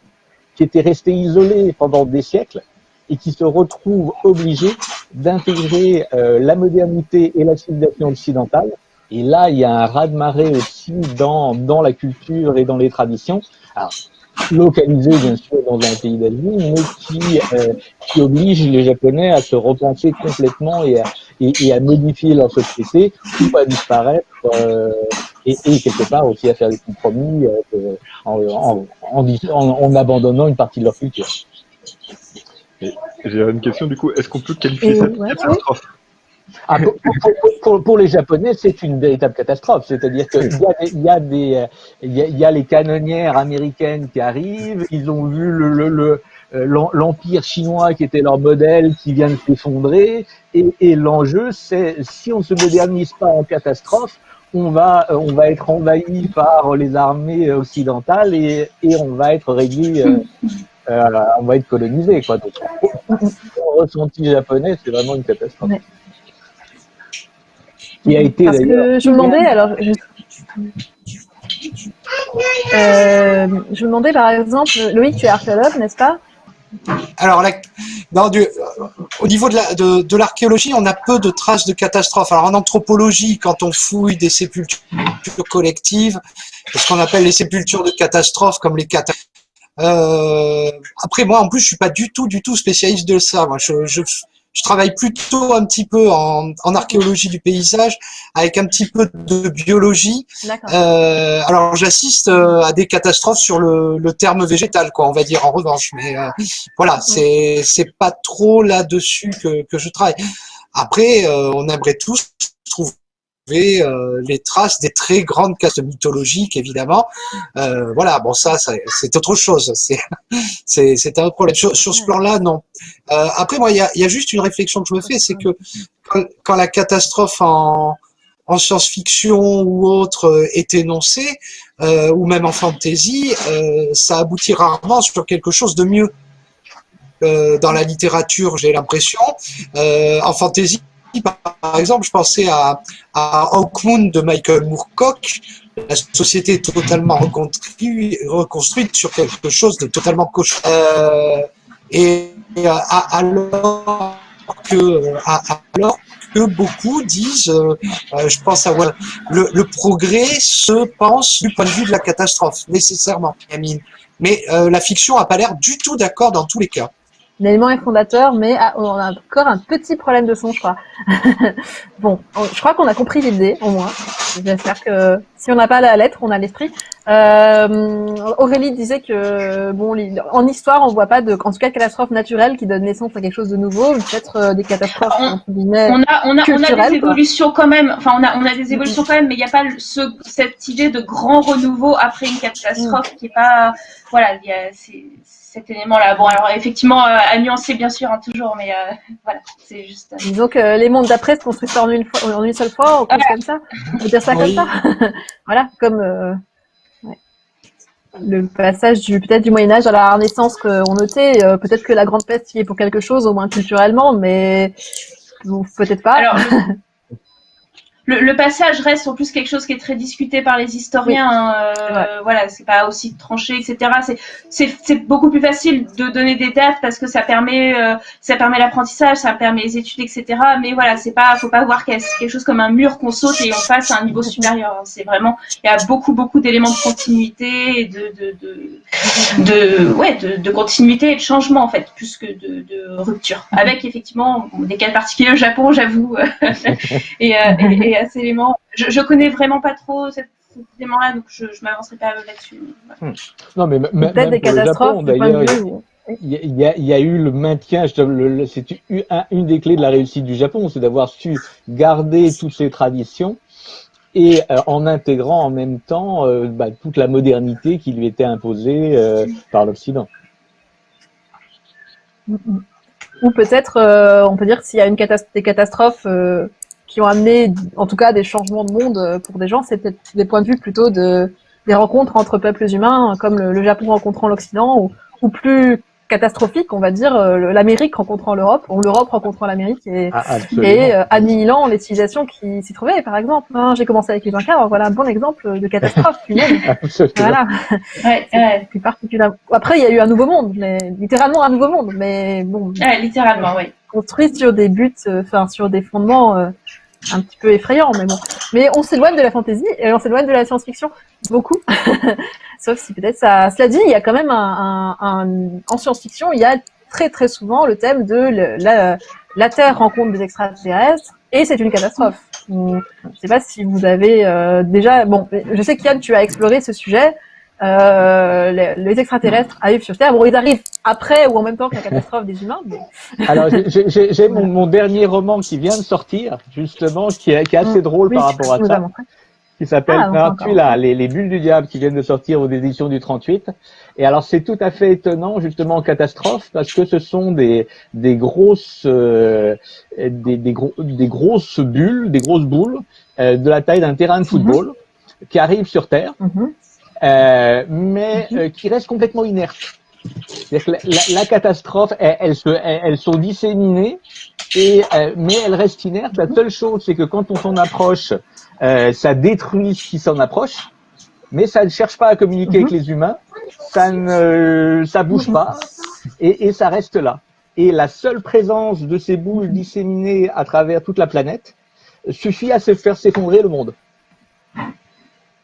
qui était resté isolé pendant des siècles et qui se retrouve obligé d'intégrer la modernité et la civilisation occidentale et là, il y a un raz-de-marée aussi dans, dans la culture et dans les traditions. Alors, localisé bien sûr dans un pays d'Asie, mais qui, euh, qui oblige les Japonais à se repenser complètement et à, et, et à modifier leur société ou à disparaître euh, et, quelque part aussi à faire des compromis en, en, abandonnant une partie de leur culture. J'ai une question du coup, est-ce qu'on peut qualifier ça de catastrophe? Ah, pour, les Japonais, c'est une véritable catastrophe. C'est-à-dire qu'il y, a, des, il y a les canonnières américaines qui arrivent. Ils ont vu le, l'empire chinois qui était leur modèle qui vient de s'effondrer. Et, l'enjeu, c'est si on ne se modernise pas en catastrophe, on va, on va être envahi par les armées occidentales et, on va être réduit, euh, euh, on va être colonisé. Quoi. Le ressenti japonais, c'est vraiment une catastrophe qui a été Parce que je me demandais, alors, je... Euh, je me demandais par exemple, Loïc, tu es archéologue, n'est-ce pas? Alors, du, au niveau de l'archéologie, on a peu de traces de catastrophes. Alors, en anthropologie, quand on fouille des sépultures collectives, ce qu'on appelle les sépultures de catastrophes, comme les catastrophes. Euh, après, moi, en plus, je suis pas du tout, du tout spécialiste de ça. Moi, je, je, je travaille plutôt un petit peu en, en, archéologie du paysage avec un petit peu de biologie. Euh, alors j'assiste euh, à des catastrophes sur le, le, terme végétal, quoi, on va dire en revanche. Mais euh, voilà, c'est c'est pas trop là-dessus que, que je travaille. Après, euh, on aimerait tous trouver euh, les traces des très grandes castes mythologiques, évidemment. Euh, voilà, bon ça, c'est autre chose. (laughs) C'est un problème. Sur, sur ce plan-là, non. Euh, après, moi, il y a, y a, juste une réflexion que je me fais, c'est que quand, quand, la catastrophe en, en science-fiction ou autre est énoncée, ou même en fantasy, ça aboutit rarement sur quelque chose de mieux. dans la littérature, j'ai l'impression. en fantasy, par exemple, je pensais à, à Hawkmoon de Michael Moorcock, la société totalement reconstruite, sur quelque chose de totalement cochon. Euh, et euh, alors que, beaucoup disent, euh, je pense à le, progrès se pense du point de vue de la catastrophe, nécessairement, Mais la fiction n'a pas l'air du tout d'accord dans tous les cas. L'élément est fondateur, mais ah, on a encore un petit problème de son, je crois. (laughs) bon, je crois qu'on a compris l'idée, au moins. J'espère que si on n'a pas la lettre, on a l'esprit. Euh, Aurélie disait que, bon, en histoire, on voit pas de, en tout cas, de catastrophes naturelles qui donnent naissance à quelque chose de nouveau, peut-être euh, des catastrophes on, entre guillemets, on a, on a, on a des évolutions quand même. Enfin, on a, on a des évolutions quand même, mais il n'y a pas ce, cette idée de grand renouveau après une catastrophe qui est pas, voilà, c'est cet élément-là. Bon, alors effectivement, euh, à nuancer bien sûr, hein, toujours, mais euh, (laughs) voilà, c'est juste. Euh, Disons que les mondes d'après se construisent en une, fois, en une seule fois, ou comme ça. On peut dire ça comme ça. (laughs) voilà, comme le passage du peut-être du Moyen Âge à la Renaissance qu'on notait. peut-être que la Grande Peste y est pour quelque chose, au moins culturellement, mais peut-être pas. Alors, (laughs) le, passage reste en plus quelque chose qui est très discuté par les historiens. Hein, euh, Voilà, c'est pas aussi tranché, etc. C'est beaucoup plus facile de donner des dates parce que ça permet euh, ça permet l'apprentissage, ça permet les études, etc. Mais voilà, c'est pas faut pas voir quelque chose comme un mur qu'on saute et on passe à un niveau supérieur. C'est vraiment il y a beaucoup beaucoup d'éléments de continuité et de de, de, de ouais de, de, continuité et de changement en fait plus que de, de rupture. Avec effectivement des cas particuliers au Japon, j'avoue, (laughs) et, euh, et, et ces éléments. Je, je connais vraiment pas trop cet élément-là, donc je, je m'avancerai pas là-dessus. Hmm. Non, mais peut-être des catastrophes. D'ailleurs, il y, a, il y a eu le maintien, c'est une des clés de la réussite du Japon, c'est d'avoir su garder toutes ces traditions et euh, en intégrant en même temps euh, bah, toute la modernité qui lui était imposée euh, par l'Occident. Ou peut-être, on peut dire s'il y a une catastrophe, des catastrophes qui ont amené, en tout cas, des changements de monde euh, pour des gens, c'est peut-être des points de vue plutôt de des rencontres entre peuples humains, comme le, Japon rencontrant l'Occident, ou, ou, plus catastrophique, on va dire, euh, l'Amérique rencontrant l'Europe, ou l'Europe rencontrant l'Amérique, et, ah, et euh, annihilant les civilisations qui s'y trouvaient, par exemple. Hein, J'ai commencé avec les Incas, voilà un bon exemple de catastrophe. (laughs) voilà. (laughs) Ouais, plus particulièrement. Après, il y a eu un nouveau monde, mais littéralement un nouveau monde, mais bon. littéralement, oui. Construit sur des buts, enfin sur des fondements un petit peu effrayant, mais bon. Mais on s'éloigne de la fantasy et on s'éloigne de la science-fiction beaucoup. (laughs) Sauf si peut-être ça. Cela dit, il y a quand même un, en science-fiction, il y a très très souvent le thème de la, la Terre rencontre des extraterrestres et c'est une catastrophe. je sais pas si vous avez déjà. Bon, je sais qu'Yann, tu as exploré ce sujet. Les, les, extraterrestres arrivent sur Terre. Bon, ils arrivent après ou en même temps que la (laughs) catastrophe des humains. Mais... (laughs) Alors, j'ai mon, mon, dernier roman qui vient de sortir, justement, qui est, qui est assez mmh. drôle par rapport à ça qui s'appelle ah, les, les, bulles du diable qui viennent de sortir aux éditions du 38. Et alors c'est tout à fait étonnant justement en catastrophe parce que ce sont des des grosses euh, des, des, gros, des grosses bulles, des grosses boules euh, de la taille d'un terrain de mhm. football qui arrivent sur Terre, mhm. Euh, mais mhm. qui restent complètement inertes. Que la, la, la, catastrophe, elles, elles, se, elles, sont disséminées, et, mais elles restent inertes. La seule chose, c'est que quand on s'en approche, euh, ça détruit ce qui s'en approche, mais ça ne cherche pas à communiquer avec mhm. les humains, ça ne ça bouge pas, et, et, ça reste là. Et la seule présence de ces boules disséminées à travers toute la planète suffit à se faire s'effondrer le monde.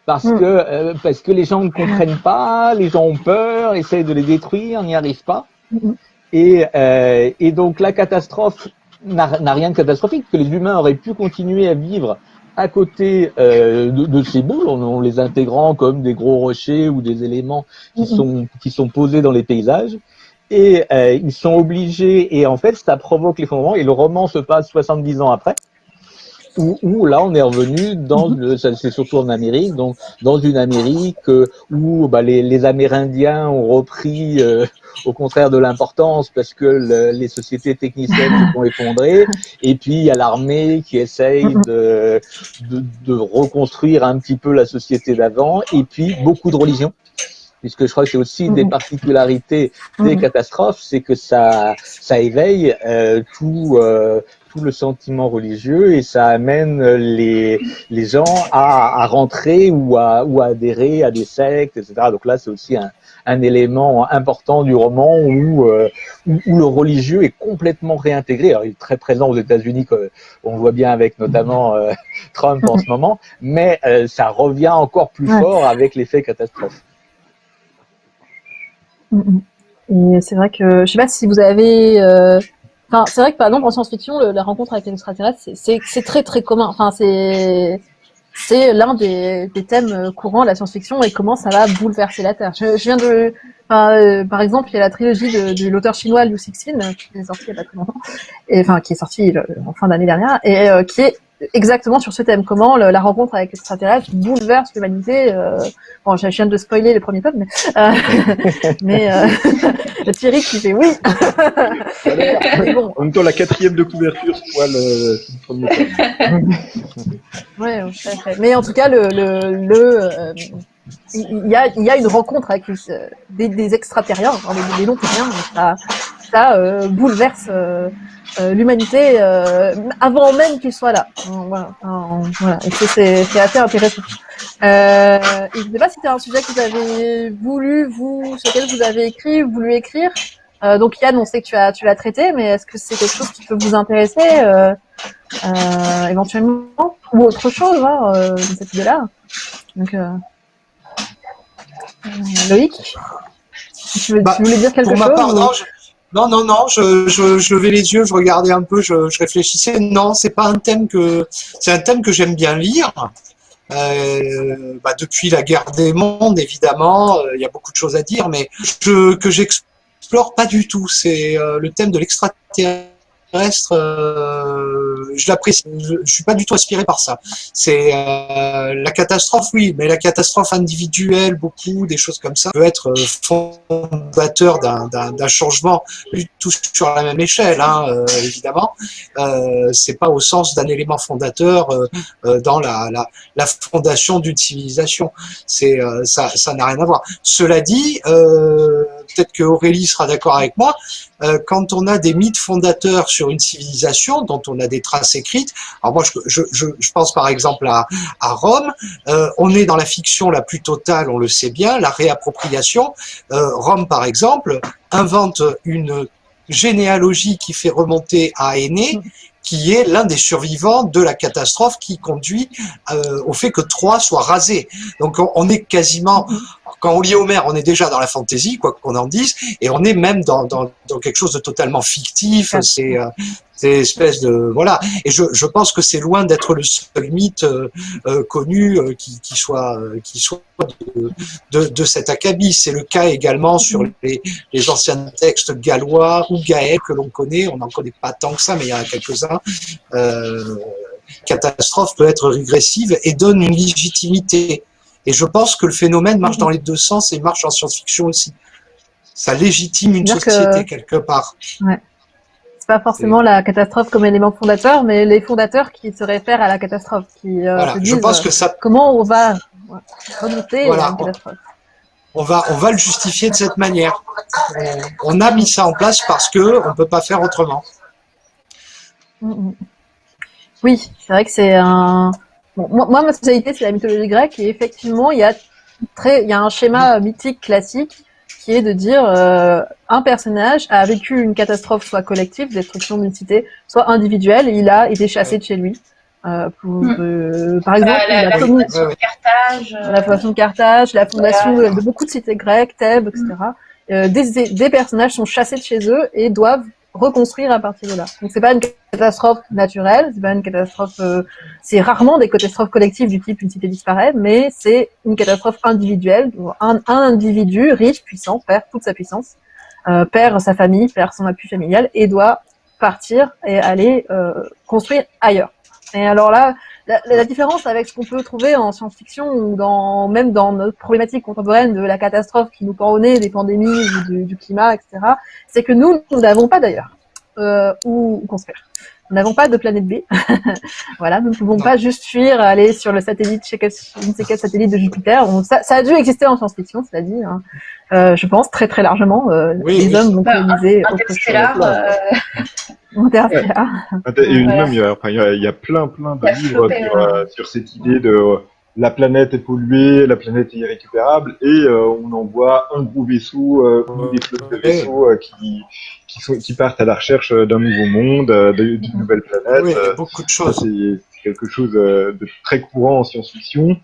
Parce mhm. que, euh, parce que les gens ne comprennent pas, les gens ont peur, essayent de les détruire, n'y arrivent pas. Mhm. Et, euh, et donc la catastrophe n'a rien de catastrophique, que les humains auraient pu continuer à vivre à côté euh, de, ces boules, en, les intégrant comme des gros rochers ou des éléments qui mhm. sont qui sont posés dans les paysages. Et euh, ils sont obligés, et en fait, ça provoque l'effondrement. Et le roman se passe 70 ans après où, là on est revenu dans mhm. c'est surtout en Amérique donc dans une Amérique euh, où bah, les, les, Amérindiens ont repris euh, au contraire de l'importance parce que les sociétés techniciennes se sont effondrées (laughs) et puis il y a l'armée qui essaye mhm. de, de, de, reconstruire un petit peu la société d'avant et puis beaucoup de religions puisque je crois que c'est aussi des mhm. particularités des catastrophes, c'est que ça, ça éveille euh, tout, euh, tout le sentiment religieux et ça amène les, les gens à, à rentrer ou à, ou à adhérer à des sectes, etc. Donc là, c'est aussi un, un élément important du roman où, euh, où, le religieux est complètement réintégré. Alors, il est très présent aux États-Unis, on voit bien avec notamment euh, (laughs) Trump en ce moment, mais euh, ça revient encore plus fort avec l'effet catastrophe. Mm, mm. Et c'est vrai que je sais pas si vous avez Enfin, c'est vrai que par exemple en science-fiction, la rencontre avec l'extraterrestre, c'est très très commun. Enfin, c'est l'un des, thèmes courants de la science-fiction et comment ça va bouleverser la Terre. Je, viens de, euh, par exemple, il y a la trilogie de, l'auteur chinois Liu Cixin qui est sortie il y a pas très longtemps, qui est sortie euh, en fin d'année dernière et euh, qui est exactement sur ce thème, comment la rencontre avec l'extraterrestre bouleverse l'humanité. Euh, bon, je viens de spoiler les premiers tomes, mais, euh, (laughs) mais euh, (laughs) Thierry qui fait oui. (laughs) bon. En même temps, la quatrième de couverture spoil le premier tome. ouais, mais en tout cas, le, le, le euh, il y a, il y a une rencontre avec des, des extraterriens, hein, des, des non-terriens, ça, ça euh, bouleverse euh, euh, l'humanité avant même qu'il soit là. Voilà, voilà. C'est assez intéressant. Euh, je ne sais pas si c'est un sujet que vous avez voulu, vous, sur lequel vous avez écrit, voulu écrire. Euh, donc Yann, on sait que tu as, tu l'as traité, mais est-ce que c'est quelque chose qui peut vous intéresser euh, éventuellement? Ou autre chose hein, de cette idée-là Donc Loïc, tu, veux, bah, tu, voulais dire quelque chose non, non, non, je, je, je levais les yeux, je regardais un peu, je, je réfléchissais. Non, c'est pas un thème que c'est un thème que j'aime bien lire. Euh, bah, depuis la guerre des mondes, évidemment, euh, il y a beaucoup de choses à dire, mais je, que j'explore pas du tout. C'est euh, le thème de l'extraterrestre terrestre, euh, je l'apprécie. Je, suis pas du tout inspiré par ça. C'est euh, la catastrophe, oui, mais la catastrophe individuelle, beaucoup des choses comme ça, peut être euh, fondateur d'un changement tout sur la même échelle, hein, euh, évidemment. Euh, c'est pas au sens d'un élément fondateur dans la, la, la fondation d'une civilisation. C'est ça, ça n'a rien à voir. Cela dit, peut-être que Aurélie sera d'accord avec moi. quand on a des mythes fondateurs sur une civilisation dont on a des Alors moi, je, pense par exemple à, à Rome. Euh, on est dans la fiction la plus totale, on le sait bien, la réappropriation. Euh, Rome, par exemple, invente une généalogie qui fait remonter à Aîné qui est l'un des survivants de la catastrophe qui conduit euh, au fait que Troie soit rasé. Donc on, est quasiment, quand on lit Homère, on est déjà dans la fantaisie, quoi qu'on en dise, et on est même dans, dans, dans quelque chose de totalement fictif. C'est euh, c'est espèce de voilà. Et je, je pense que c'est loin d'être le seul mythe euh, euh connu euh, qui, qui, soit qui soit de, de, de cet acabit. C'est le cas également sur les, les anciens textes gallois ou gaëls que l'on connaît. On n'en connaît pas tant que ça, mais il y en a quelques-uns. Euh, catastrophe peut être régressive et donne une légitimité. Et je pense que le phénomène marche dans les deux sens et marche en science-fiction aussi. Ça légitime une société quelque part. Ouais c'est pas forcément la catastrophe comme élément fondateur, mais les fondateurs qui se réfèrent à la catastrophe, qui euh, se disent, je pense que ça... comment on va remonter la catastrophe. On va, on va le justifier de cette manière. On, a mis ça en place parce que on peut pas faire autrement. Mm, mm. Oui, c'est vrai que c'est un. moi, ma spécialité, c'est la mythologie grecque, et effectivement, il y a très, il y a un schéma mythique classique qui est de dire euh, un personnage a vécu une catastrophe soit collective, destruction d'une cité, soit individuelle, et il a été chassé de chez lui. Euh, pour, hmm. euh, par exemple, la, la, fondation de Carthage, la fondation de Carthage, la fondation de, beaucoup de cités grecques, Thèbes, etc. Des, des, personnages sont chassés de chez eux et doivent reconstruire à partir de là. Donc c'est pas une catastrophe naturelle, c'est pas une catastrophe, euh, c'est rarement des catastrophes collectives du type une cité disparaît, mais c'est une catastrophe individuelle. Un, un, individu riche, puissant, perd toute sa puissance, euh, perd sa famille, perd son appui familial et doit partir et aller euh, construire ailleurs. Et alors là, la, la différence avec ce qu'on peut trouver en science-fiction ou dans, même dans notre problématique contemporaine de la catastrophe qui nous pend au nez, des pandémies ou du, du climat, etc., c'est que nous, nous n'avons pas d'ailleurs euh, où, construire. Nous n'avons pas de planète B. (laughs) voilà, nous ne pouvons pas juste fuir, aller sur le satellite, chez quel, je ne sais quel satellite de Jupiter. ça, ça, a dû exister en science-fiction, cest dit. Hein. Euh, je pense très très largement. Euh, les hommes vont coloniser autre chose. Euh... Interstellar. Et même, il y, a, enfin, il, y a, il y a plein plein de livres sur, euh, sur, cette idée de la planète est polluée, la planète est irrécupérable, et euh, on envoie un gros vaisseau euh, ou des flottes de vaisseaux euh, qui, qui, sont, qui partent à la recherche d'un nouveau monde, d'une nouvelle planète. Oui, beaucoup de choses. C'est quelque chose de très courant en science-fiction.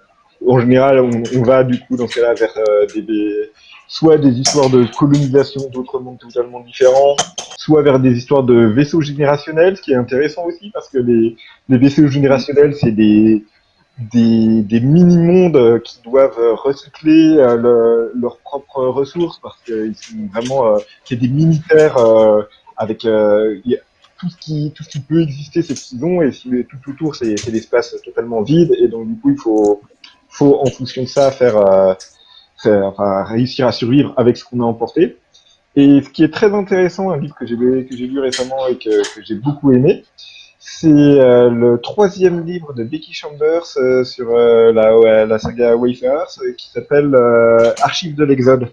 En général, on, on, va du coup dans ce cas-là vers des, des, soit des histoires de colonisation d'autres mondes totalement différents, soit vers des histoires de vaisseaux générationnels, ce qui est intéressant aussi parce que les, vaisseaux générationnels, c'est des des, des mini-mondes qui doivent recycler euh, leurs propres ressources parce qu'ils sont vraiment euh, a des mini-terres euh, avec tout ce qui tout ce qui peut exister c'est ce qu'ils ont et si tout autour c'est l'espace totalement vide et donc du coup il faut faut en fonction de ça faire enfin, réussir à survivre avec ce qu'on a emporté et ce qui est très intéressant un livre que j'ai lu récemment et que, j'ai beaucoup aimé c'est euh, le troisième livre de Becky Chambers euh, sur euh, la, saga Wayfarers qui s'appelle Archives de l'Exode.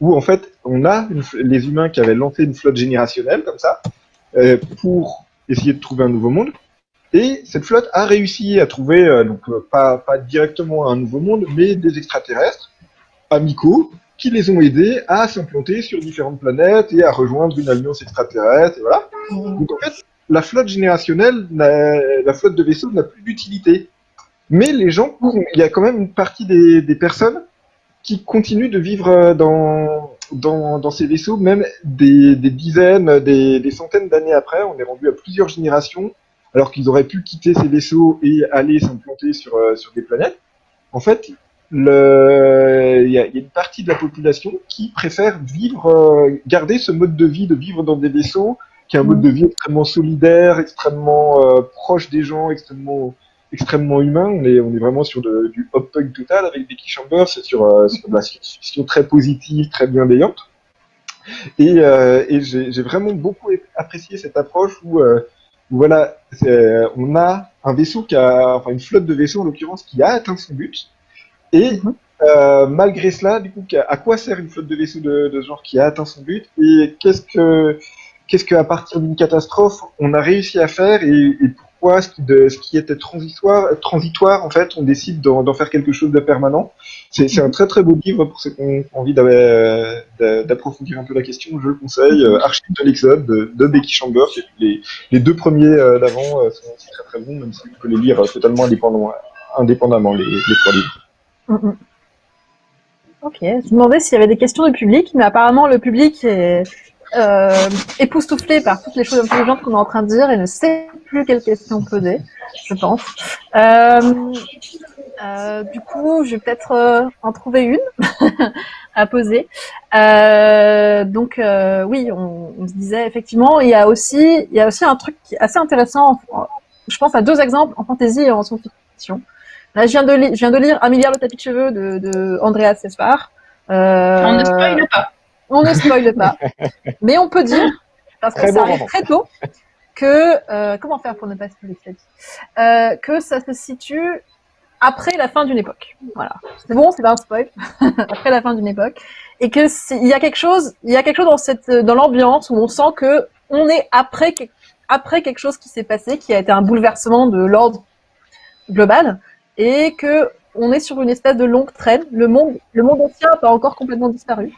Où en fait, on a les humains qui avaient lancé une flotte générationnelle comme ça pour essayer de trouver un nouveau monde. Et cette flotte a réussi à trouver, donc pas directement un nouveau monde, mais des extraterrestres amicaux qui les ont aidés à s'implanter sur différentes planètes et à rejoindre une alliance extraterrestre. Et voilà. Mmh. Donc en fait, la flotte générationnelle, la flotte de vaisseaux n'a plus d'utilité. Mais les gens, il y a quand même une partie des, personnes qui continuent de vivre euh, dans, dans, ces vaisseaux, même des, dizaines, des, centaines d'années après. On est rendu à plusieurs générations, alors qu'ils auraient pu quitter ces vaisseaux et aller s'implanter sur, euh, sur des planètes. En fait, il y, a, une partie de la population qui préfère vivre, euh, garder ce mode de vie, de vivre dans des vaisseaux, qui est un mode de vie extrêmement solidaire, extrêmement euh, proche des gens, extrêmement extrêmement humain. On est on est vraiment sur du hop punk total avec Becky Chambers, c'est sur, euh, sur de la science très positive, très bienveillante. Et, euh, et j'ai vraiment beaucoup apprécié cette approche où, où voilà, on a un vaisseau qui a, enfin une flotte de vaisseaux en l'occurrence qui a atteint son but. Et mhm. euh, malgré cela, du coup, à quoi sert une flotte de vaisseaux de, de ce genre qui a atteint son but Et qu'est-ce que qu'est-ce qu'à partir d'une catastrophe, on a réussi à faire et, pourquoi ce qui, de, ce qui était transitoire, transitoire, en fait, on décide d'en faire quelque chose de permanent. C'est un très très beau livre pour ceux qui ont envie d'approfondir un peu la question. Je le conseille. Euh, Archive de l'Exode de, de, Becky Chamber. Les, les, deux premiers euh, d'avant euh, sont aussi très très bons, même si on peut les lire totalement indépendamment, indépendamment les, les trois livres. Mm, mm. Ok, je me demandais s'il y avait des questions du public, mais apparemment le public est euh, époustouflé par toutes les choses intelligentes qu'on est en train de dire et ne sait plus quelles questions poser, je pense. Euh, euh, du coup, je vais peut-être en trouver une (laughs) à poser. Donc oui, on, se disait effectivement, il y a aussi, il y a aussi un truc assez intéressant. Je pense à deux exemples en fantaisie et en science-fiction. Là, je viens de, je viens de lire Un milliard de tapis de cheveux de, de Andreas Sespar. Euh, on ne spoile pas. On ne spoile pas. (laughs) Mais on peut dire, parce que ça arrive très tôt, que euh, comment faire pour ne pas spoiler euh, que ça se situe après la fin d'une époque. Voilà, c'est bon, c'est pas un spoil. (laughs) après la fin d'une époque, et que il y a quelque chose, il y a quelque chose dans cette, dans l'ambiance où on sent que on est après après quelque chose qui s'est passé, qui a été un bouleversement de l'ordre global, et que on est sur une espèce de longue traîne. Le monde, le monde ancien n'a pas encore complètement disparu.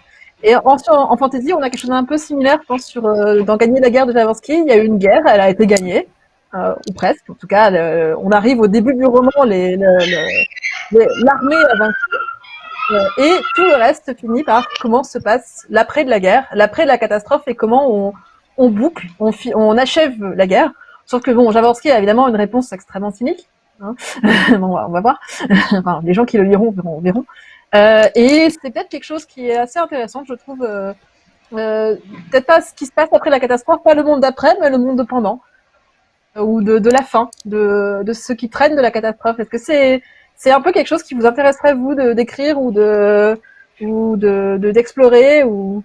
Et en, en, fantasy, on a quelque chose d'un peu similaire, je pense, euh, dans Gagner la guerre de Javansky. Il y a eu une guerre, elle a été gagnée, euh, ou presque. En tout cas, on arrive au début du roman, l'armée a vaincu. Euh, et tout le reste finit par comment se passe l'après de la guerre, l'après de la catastrophe et comment on, on boucle, on, on achève la guerre. Sauf que bon, Javansky a évidemment une réponse extrêmement cynique. Hein. (laughs) bon, on va voir. (laughs) enfin, les gens qui le liront verront. verront. Euh, et c'est peut-être quelque chose qui est assez intéressant, je trouve. Euh, euh, peut-être pas ce qui se passe après la catastrophe, pas le monde d'après, mais le monde de pendant, ou de, la fin, de, de ce qui traîne de la catastrophe. Est-ce que c'est un peu quelque chose qui vous intéresserait vous d'écrire ou de d'explorer ou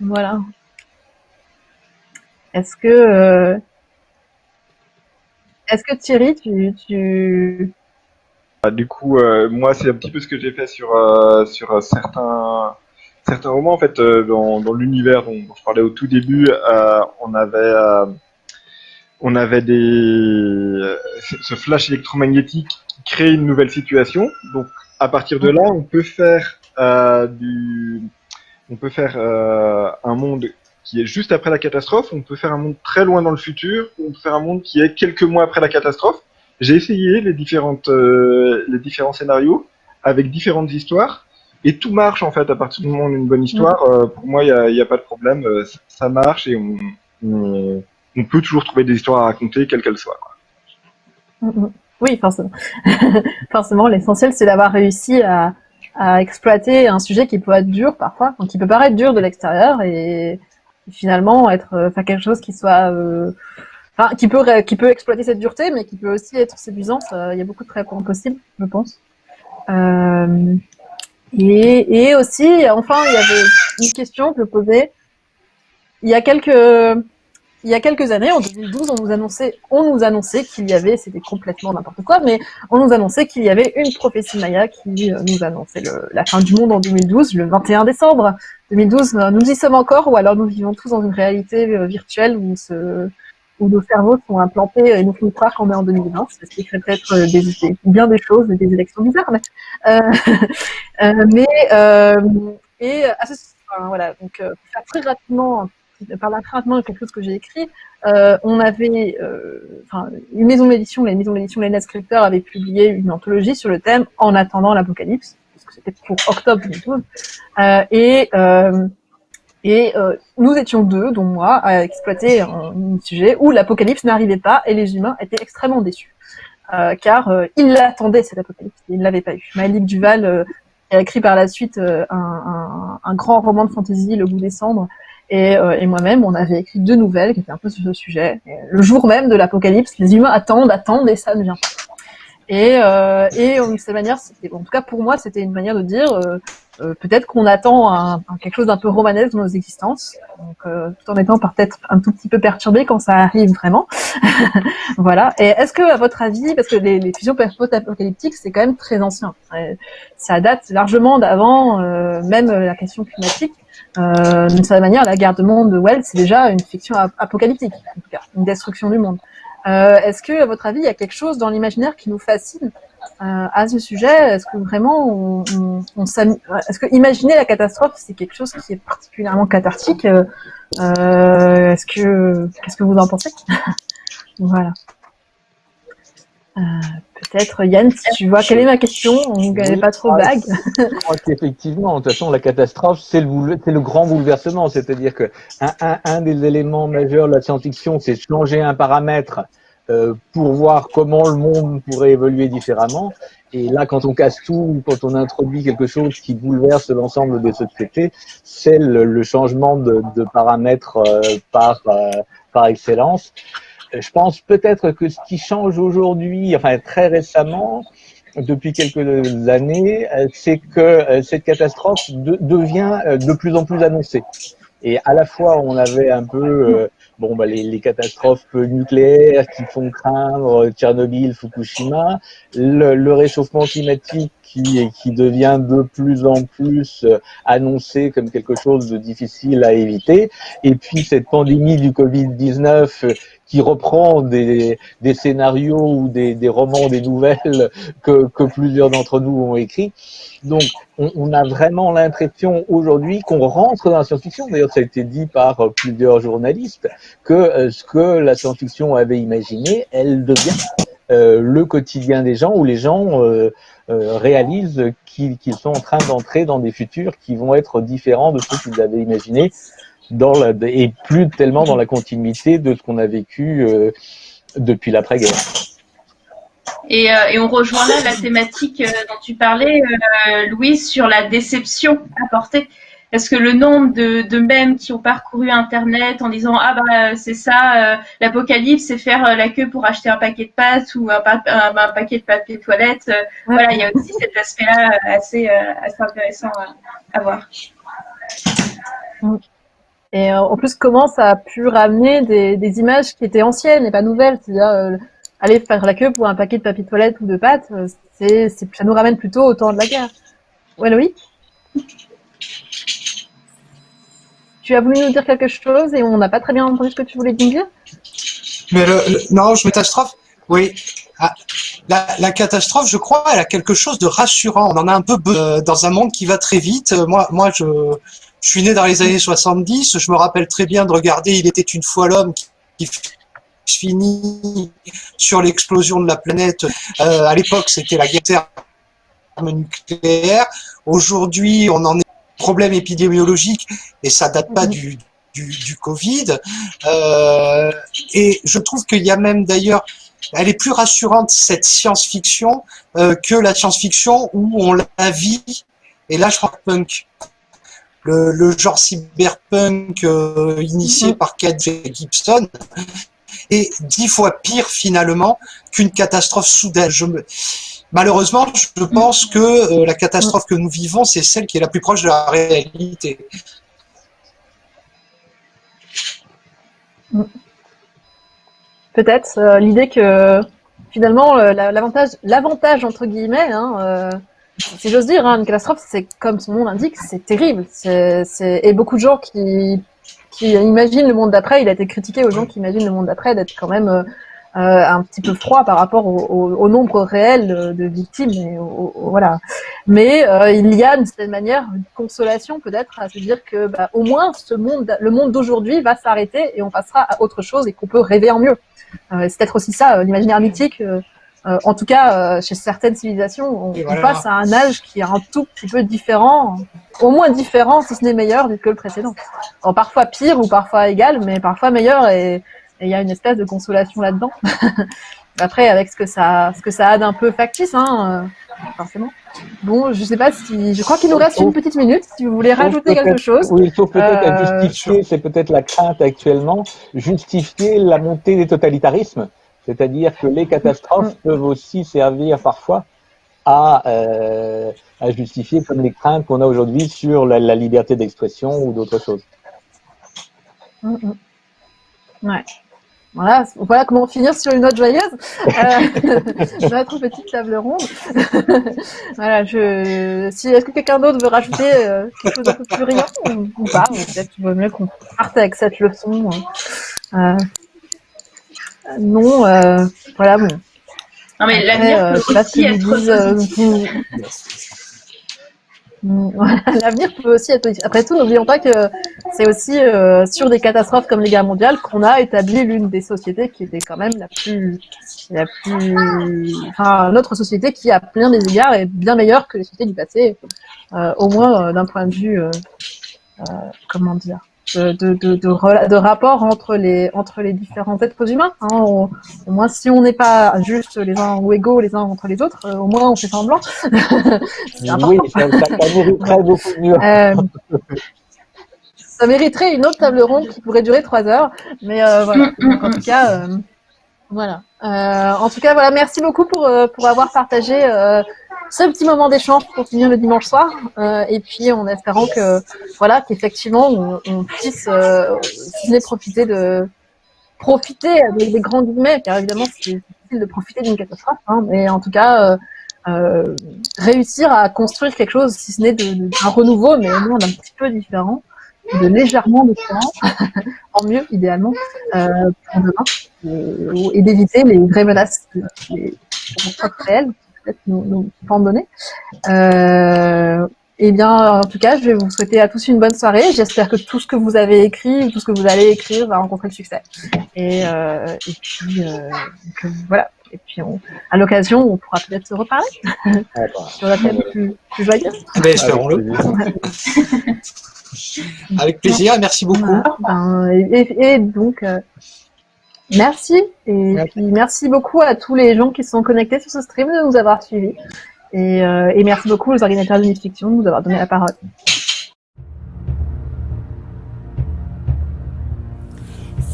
voilà. Est-ce que est-ce que Thierry, tu, tu... Ah, du coup, euh, moi, c'est un petit peu ce que j'ai fait sur euh, sur euh, certains certains romans. En fait, dans, dans l'univers dont, je parlais au tout début, on avait on avait des ce flash électromagnétique qui crée une nouvelle situation. Donc, à partir de là, on peut faire du on peut faire un monde qui est juste après la catastrophe, on peut faire un monde très loin dans le futur, on peut faire un monde qui est quelques mois après la catastrophe. J'ai essayé les, différentes, euh, les différents scénarios avec différentes histoires, et tout marche en fait à partir du moment où on a une bonne histoire. Mm. Euh, pour moi, il n'y a, a, pas de problème, euh, ça marche et on, on, on, peut toujours trouver des histoires à raconter, quelles qu'elles soient. Mm, mm. Oui, forcément. (laughs) forcément, l'essentiel c'est d'avoir réussi à, à exploiter un sujet qui peut être dur parfois, donc qui peut paraître dur de l'extérieur et finalement être euh, enfin quelque chose qui soit euh, enfin qui peut qui peut exploiter cette dureté mais qui peut aussi être séduisant il y a beaucoup de traitements possibles je pense. Euh, et, et aussi enfin il y avait une question que je posais. Il y a quelques il y a quelques années, en 2012, on nous annonçait, on nous annonçait qu'il y avait, c'était complètement n'importe quoi, mais on nous annonçait qu'il y avait une prophétie maya qui euh, nous annonçait la fin du monde en 2012, le 21 décembre 2012. Euh, nous y sommes encore, ou alors nous vivons tous dans une réalité euh, virtuelle où, ce, nos cerveaux sont implantés et nous font croire qu'on est en 2020, ce qui ferait peut-être des, bien des choses, des élections bizarres, mais, euh, (laughs) mais et à ce, enfin, voilà, donc très rapidement par l'attrapement de quelque chose que j'ai écrit, euh, on avait, euh, enfin, une maison d'édition, la maison d'édition Lena Scripter avait publié une anthologie sur le thème En attendant l'apocalypse, parce que c'était pour octobre 2012, euh, et euh, et euh, nous étions deux, dont moi, à exploiter un, sujet où l'apocalypse n'arrivait pas et les humains étaient extrêmement déçus. Car ils l'attendaient cet apocalypse, ils ne l'avaient pas eu. Malik Duval a écrit par la suite un, grand roman de fantasy, Le goût des cendres, et, euh, et moi-même, on avait écrit deux nouvelles qui étaient un peu sur ce sujet. Et le jour même de l'apocalypse, les humains attendent, attendent, et ça ne vient pas. Et, euh, et de cette manière, en tout cas pour moi, c'était une manière de dire euh, euh peut-être qu'on attend un, un, quelque chose d'un peu romanesque dans nos existences, donc, euh, tout en étant peut-être un tout petit peu perturbé quand ça arrive vraiment. (laughs) voilà. Et est-ce que, à votre avis, parce que les, les fusions post-apocalyptiques, c'est quand même très ancien, ça date largement d'avant, euh, même la question climatique. Euh, D'une certaine manière, la guerre de monde de Wells, c'est déjà une fiction apocalyptique, en tout cas, une destruction du monde. Est-ce que, à votre avis, il y a quelque chose dans l'imaginaire qui nous fascine à ce sujet? Est-ce que vraiment, on, on, est-ce que imaginer la catastrophe, c'est quelque chose qui est particulièrement cathartique? Est-ce que, qu'est-ce que vous en pensez? (laughs) Voilà. Euh, peut-être Yann, si tu vois, quelle est ma question On ne pas trop vague. Je crois qu'effectivement, de toute façon, la catastrophe, c'est le, le, grand bouleversement. C'est-à-dire que un, un, un, des éléments majeurs de la science-fiction, c'est changer un paramètre euh, pour voir comment le monde pourrait évoluer différemment. Et là, quand on casse tout, quand on introduit quelque chose qui bouleverse l'ensemble des sociétés, c'est le, changement de, de paramètres euh, par, par excellence je pense peut-être que ce qui change aujourd'hui, enfin très récemment, depuis quelques années, euh, c'est que euh, cette catastrophe devient euh, de plus en plus annoncée. Et à la fois, on avait un peu bon, bah, les, catastrophes nucléaires qui font craindre Tchernobyl, Fukushima, le réchauffement climatique qui, qui devient de plus en plus annoncé comme quelque chose de difficile à éviter, et puis cette pandémie du Covid-19 qui reprend des, des scénarios ou des, des, romans, des nouvelles que, que plusieurs d'entre nous ont écrits. Donc, on, on a vraiment l'impression aujourd'hui qu'on rentre dans la science-fiction. D'ailleurs, ça a été dit par plusieurs journalistes que euh, ce que la science-fiction avait imaginé, elle devient euh, le quotidien des gens où les gens euh, euh réalisent qu'ils sont en train d'entrer dans des futurs qui vont être différents de ceux qu'ils avaient imaginés dans la, et plus tellement dans la continuité de ce qu'on a vécu euh, depuis l'après-guerre. Et, euh, et, on rejoint là la thématique euh, dont tu parlais, euh, Louise, sur la déception apportée. Parce que le nombre de, de mèmes qui ont parcouru Internet en disant ah bah c'est ça, l'apocalypse, c'est faire la queue pour acheter un paquet de pâtes ou un, un, paquet de papier toilette. Voilà, il y a aussi cet aspect-là assez, assez intéressant à, à voir. Et euh, en plus, comment ça a pu ramener des, des images qui étaient anciennes et pas nouvelles? C'est-à-dire, euh, aller faire la queue pour un paquet de papier toilette ou de pâtes, euh, c'est, ça nous ramène plutôt au temps de la guerre. Ouais, Loïc? Tu as voulu nous dire quelque chose et on n'a pas très bien entendu ce que tu voulais dire Mais non, je catastrophe. Oui. Ah, la, catastrophe, je crois, elle a quelque chose de rassurant. On en a un peu dans un monde qui va très vite. Moi, moi, je, suis né dans les années 70, je me rappelle très bien de regarder Il était une fois l'homme qui, finit sur l'explosion de la planète. Euh, à l'époque, c'était la guerre nucléaire. Aujourd'hui, on en est problème épidémiologique et ça date pas du, du, du Covid. Euh, et je trouve qu'il y a même d'ailleurs, elle est plus rassurante cette science-fiction euh, que la science-fiction où on la vit. Et là, je crois que punk le, le genre cyberpunk euh, initié mhm. par Kate Gibson est dix fois pire finalement qu'une catastrophe soudaine. Malheureusement, je pense que euh, la catastrophe que nous vivons, c'est celle qui est la plus proche de la réalité. Peut-être euh, l'idée que finalement l'avantage, l'avantage entre guillemets, hein, si j'ose dire, hein, une catastrophe, c'est comme son nom l'indique, c'est terrible. Et beaucoup de gens qui, qui imaginent le monde d'après, il a été critiqué aux gens qui imaginent le monde d'après d'être quand même euh, euh un petit peu froid par rapport au, nombre réel de, victimes. Et voilà. Mais euh, il y a d'une certaine manière une consolation peut-être à se dire que bah, au moins le monde d'aujourd'hui va s'arrêter et on passera à autre chose et qu'on peut rêver en mieux. C'est peut-être aussi ça, l'imaginaire mythique. Euh, en tout cas, euh, chez certaines civilisations, on, passe à un âge qui est un tout petit peu différent, au moins différent, si ce n'est meilleur que le précédent. parfois pire ou parfois égal, mais parfois meilleur, et il y a une espèce de consolation là-dedans. (laughs) Après, avec ce que ça, ce que ça a d'un peu factice, hein, euh, forcément. Bon, je sais pas si, je crois qu'il nous reste une petite minute. Si vous voulez rajouter quelque chose. Oui, il faut peut-être justifier, c'est peut-être la crainte actuellement, justifier la montée des totalitarismes. C'est-à-dire que les catastrophes peuvent aussi servir parfois à, euh, à justifier comme les craintes qu'on a aujourd'hui sur la, la liberté d'expression ou d'autres choses. Mm, mm. Ouais. Voilà, voilà comment finir sur une note joyeuse. Euh, (laughs) notre petite table ronde. (laughs) voilà, je, si, est-ce que quelqu'un d'autre veut rajouter euh, quelque chose un peu plus brillant ou, ou pas? Peut-être qu'il vaut mieux qu'on parte avec cette leçon. Euh, non, voilà, bon. Non, mais l'avenir peut aussi être L'avenir peut aussi être positif. Après tout, n'oublions pas que c'est aussi euh, sur des catastrophes comme les guerres mondiales qu'on a établi l'une des sociétés qui était quand même la plus, la plus, enfin, notre société qui a plein des égards est bien meilleure que les sociétés du passé, euh, au moins euh, d'un point de vue, comment dire, de, de, de, de, rapport entre les, entre les différents êtres humains. Hein. Au, moins, si on n'est pas juste les uns ou égaux les uns entre les autres, euh, au moins on fait semblant. (laughs) oui, ça, mériterait beaucoup mieux. Euh, ça mériterait une autre table ronde qui pourrait durer trois heures, mais euh, voilà. en tout cas, voilà. en tout cas, voilà. Merci beaucoup pour, pour avoir partagé ce petit moment d'échange pour finir le dimanche soir. Euh, et puis en espérant que voilà qu'effectivement on, on, puisse euh, profiter de profiter des grands guillemets, car évidemment c'est difficile de profiter d'une catastrophe, hein, mais en tout cas euh, euh, réussir à construire quelque chose, si ce n'est d'un renouveau, mais au moins d'un petit peu différent, de légèrement différent, (laughs) en mieux idéalement, euh, pour demain, et, et d'éviter les vraies menaces qui sont réelles peut-être nous, nous donner. Euh, eh bien, en tout cas, je vais vous souhaiter à tous une bonne soirée. J'espère que tout ce que vous avez écrit ou tout ce que vous allez écrire va rencontrer le succès. Et, euh, et puis, euh, voilà. Et puis, à l'occasion, on pourra peut-être se reparler sur la thème plus, plus joyeuse. Eh ben, espérons-le. Avec plaisir, (laughs) merci beaucoup. Ben, et, et, donc, euh, Merci. Et merci. puis merci beaucoup à tous les gens qui sont connectés sur ce stream de nous avoir suivis. Et, euh, et merci beaucoup aux organisateurs de Fiction de nous avoir donné la parole.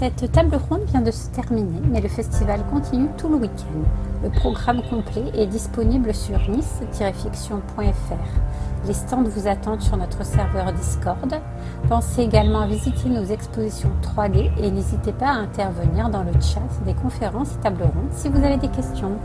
Cette table ronde vient de se terminer, mais le festival continue tout le week-end. Le programme complet est disponible sur nice-fiction.fr. Les stands vous attendent sur notre serveur Discord. Pensez également à visiter nos expositions 3D et n'hésitez pas à intervenir dans le chat des conférences et tables rondes si vous avez des questions.